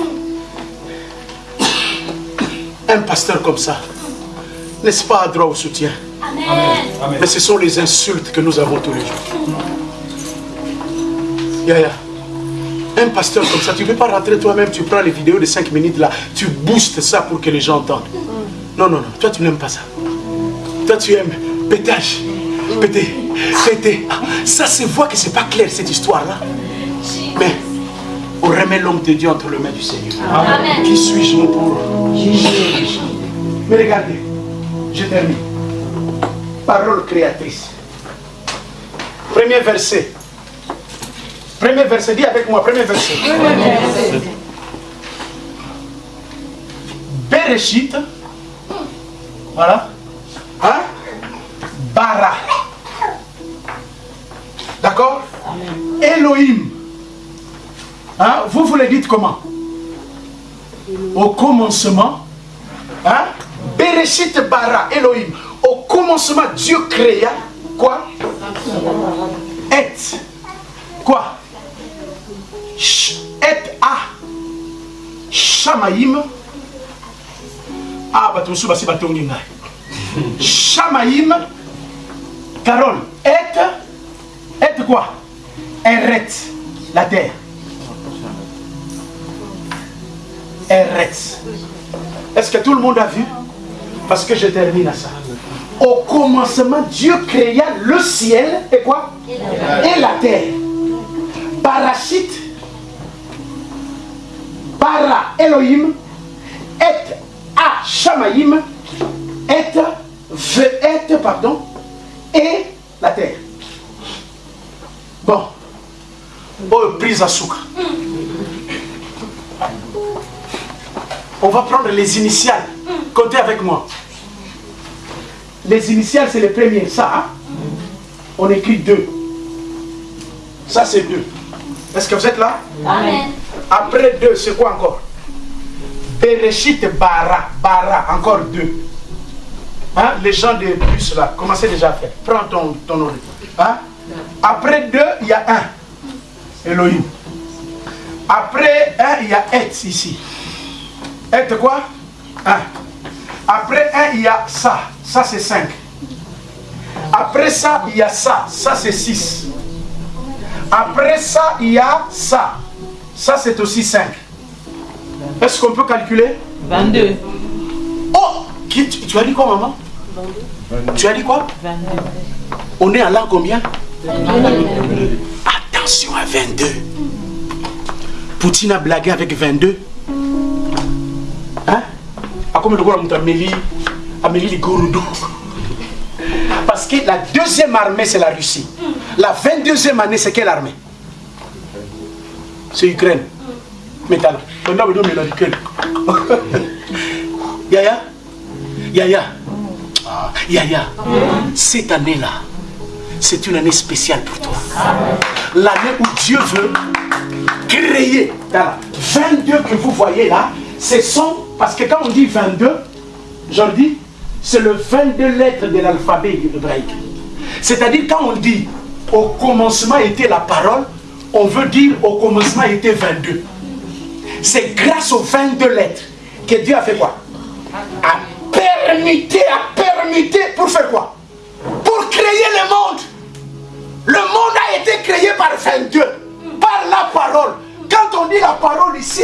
un pasteur comme ça, n'est-ce pas, droit au soutien? Amen. Mais ce sont les insultes que nous avons tous les jours. Yaya, un pasteur comme ça, tu ne veux pas rentrer toi-même, tu prends les vidéos de 5 minutes là, tu boostes ça pour que les gens entendent. Non, non, non, toi tu n'aimes pas ça. Toi tu aimes pétage, péter, péter. Ah, ça se voit que c'est pas clair cette histoire-là. Mais on remet l'homme de Dieu entre les mains du Seigneur. Amen. Qui suis-je pour Mais regardez, je termine. Parole créatrice. Premier verset. Premier verset, dis avec moi, premier verset. Bereshit. Voilà. Hein? bara. D'accord? Elohim. Hein? Vous, vous le dites comment? Au commencement. Hein? Bereshit bara, Elohim. Au commencement, Dieu créa quoi? Et. Quoi? Et a. Shamaïm. Ah, bah, tout ça, c'est Shamaïm. Carole. Et. Et quoi? Eret. La terre. Est-ce que tout le monde a vu? Parce que je termine à ça. Au commencement, Dieu créa le ciel et quoi? Et la terre. Parachite, para Elohim, et a Shamaïm, et et pardon, et la terre. Bon. Oh, prise à sucre. On va prendre les initiales. Comptez avec moi. Les initiales, c'est les premiers. Ça, hein? on écrit deux. Ça, c'est deux. Est-ce que vous êtes là? Amen. Après deux, c'est quoi encore? Bereshit Bara. Bara, encore deux. Hein? Les gens de plus là, commencez déjà à faire. Prends ton, ton Hein? Après deux, il y a un. Elohim. Après un, il y a Et ici. Et quoi? Un. Après un, il y a ça. Ça, c'est 5. Après ça, il y a ça. Ça, c'est 6. Après ça, il y a ça. Ça, c'est aussi 5. Est-ce qu'on peut calculer? 22. Oh tu, tu as dit quoi, maman? 22. Tu as dit quoi? 22. On est à l'an combien? 22. Attention à 22. Poutine a blagué avec 22. Hein? Comme le Amélie, Amélie Parce que la deuxième armée, c'est la Russie. La 22e année, c'est quelle armée? C'est Ukraine. Maintenant, on a besoin de l'Ukraine. Yaya? Yaya? Ah, Yaya, cette année-là, c'est une année spéciale pour toi. L'année où Dieu veut créer. 22 que vous voyez là, ce sont, parce que quand on dit 22, j'en dis, c'est le 22 lettres de l'alphabet hébraïque. C'est-à-dire quand on dit au commencement était la parole, on veut dire au commencement était 22. C'est grâce aux 22 lettres que Dieu a fait quoi? A permuté, a permuté pour faire quoi? Pour créer le monde. Le monde a été créé par 22, par la parole. Quand on dit la parole ici,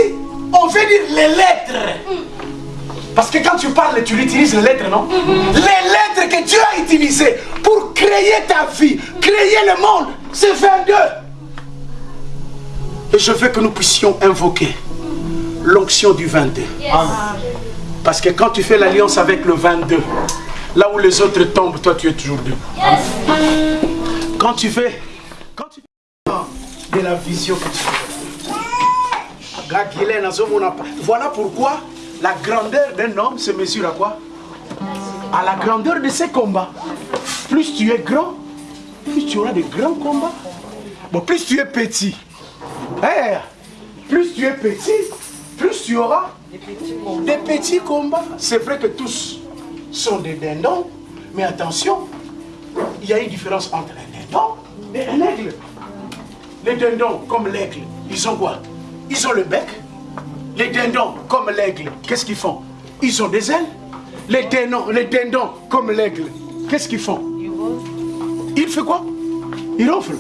on veut dire les lettres. Parce que quand tu parles, tu utilises les lettres, non? Les lettres que Dieu a utilisées pour créer ta vie, créer le monde, c'est 22. Et je veux que nous puissions invoquer l'onction du 22. Parce que quand tu fais l'alliance avec le 22, là où les autres tombent, toi tu es toujours debout. Quand tu fais, quand tu fais de la vision que tu fais, voilà pourquoi la grandeur d'un homme se mesure à quoi? À la grandeur de ses combats. Plus tu es grand, plus tu auras de grands combats. Bon, plus tu es petit, eh, plus tu es petit, plus tu auras des petits combats. C'est vrai que tous sont des dindons, mais attention, il y a une différence entre un dindon et un aigle. Les dindons, comme l'aigle, ils ont quoi? Ils ont le bec. Les dindons, comme l'aigle, qu'est-ce qu'ils font? Ils ont des ailes. Les dindons, comme l'aigle, qu'est-ce qu'ils font? Ils font quoi? Ils ronflent.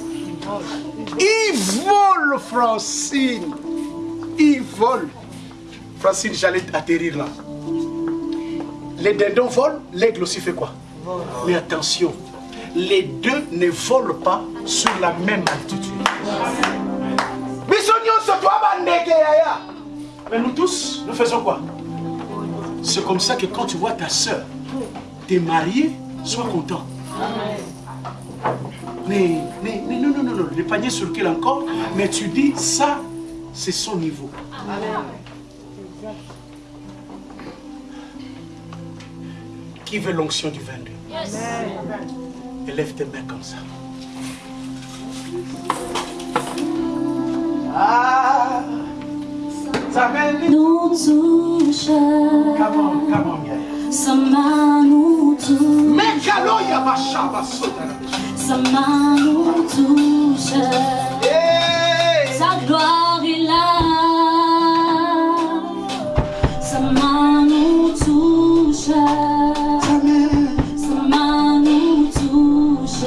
Ils volent, Francine. Ils volent. Francine, j'allais atterrir là. Les dindons volent, l'aigle aussi fait quoi? Mais attention, les deux ne volent pas sur la même altitude. Mais nous tous, nous faisons quoi? C'est comme ça que quand tu vois ta soeur, t'es mariée, sois content. Mais, mais, mais, non, non, non, non, le panier sur lequel encore, mais tu dis, ça, c'est son niveau. Qui veut l'onction du 22 Et lève tes mains comme ça. Ah, nous touche. Come on, come on, yeah. Sa main nous touche. Sa main nous touche. Hey! Sa gloire est là. Sa main nous touche. Sa main nous touche.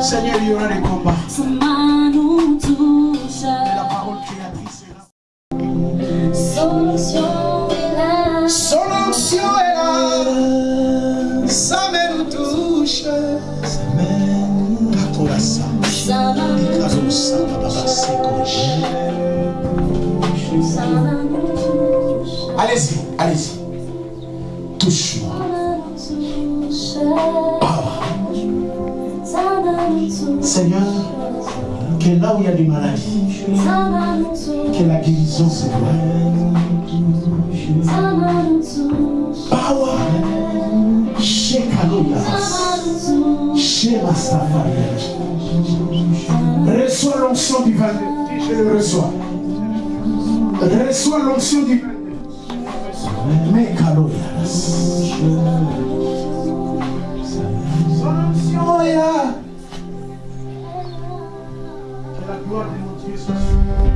Seigneur, il y aura des Allez-y, allez-y. Touche-moi. Seigneur, que là où il y a des maladies, que la guérison se voit. Power. Shekaloya. Shema Safari. Reçois l'onction du 22. Dis, je le reçois. Reçois l'onction du 22. Mekaloya. Son onction est là. Que la gloire de mon Dieu soit sur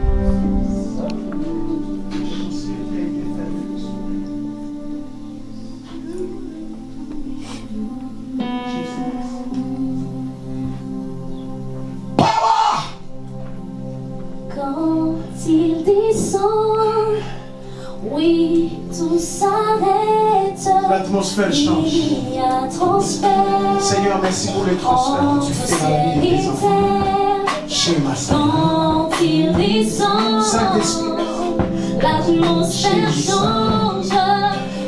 transferts, change. Seigneur, merci pour les transferts que tu fais dans la vie des enfants. Chez ma Saint-Esprit, l'atmosphère change.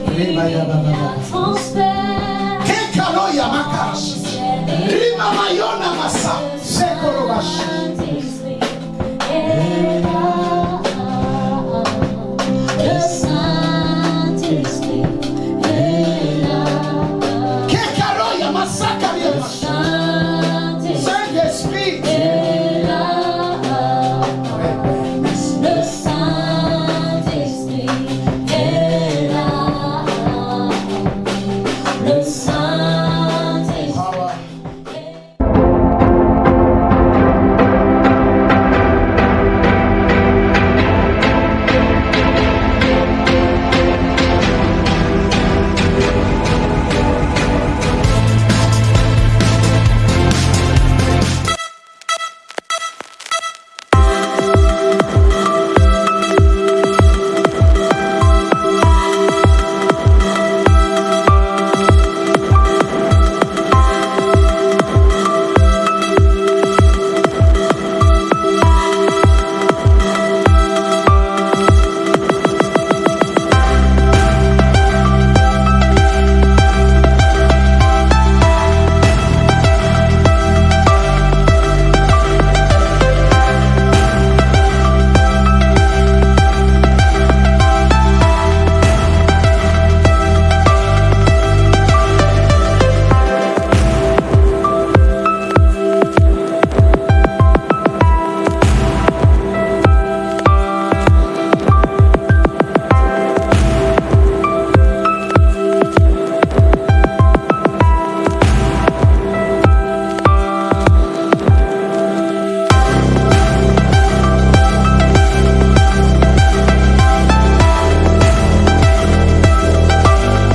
Eh, Quel canon yamaka? Rima mayona masa. C'est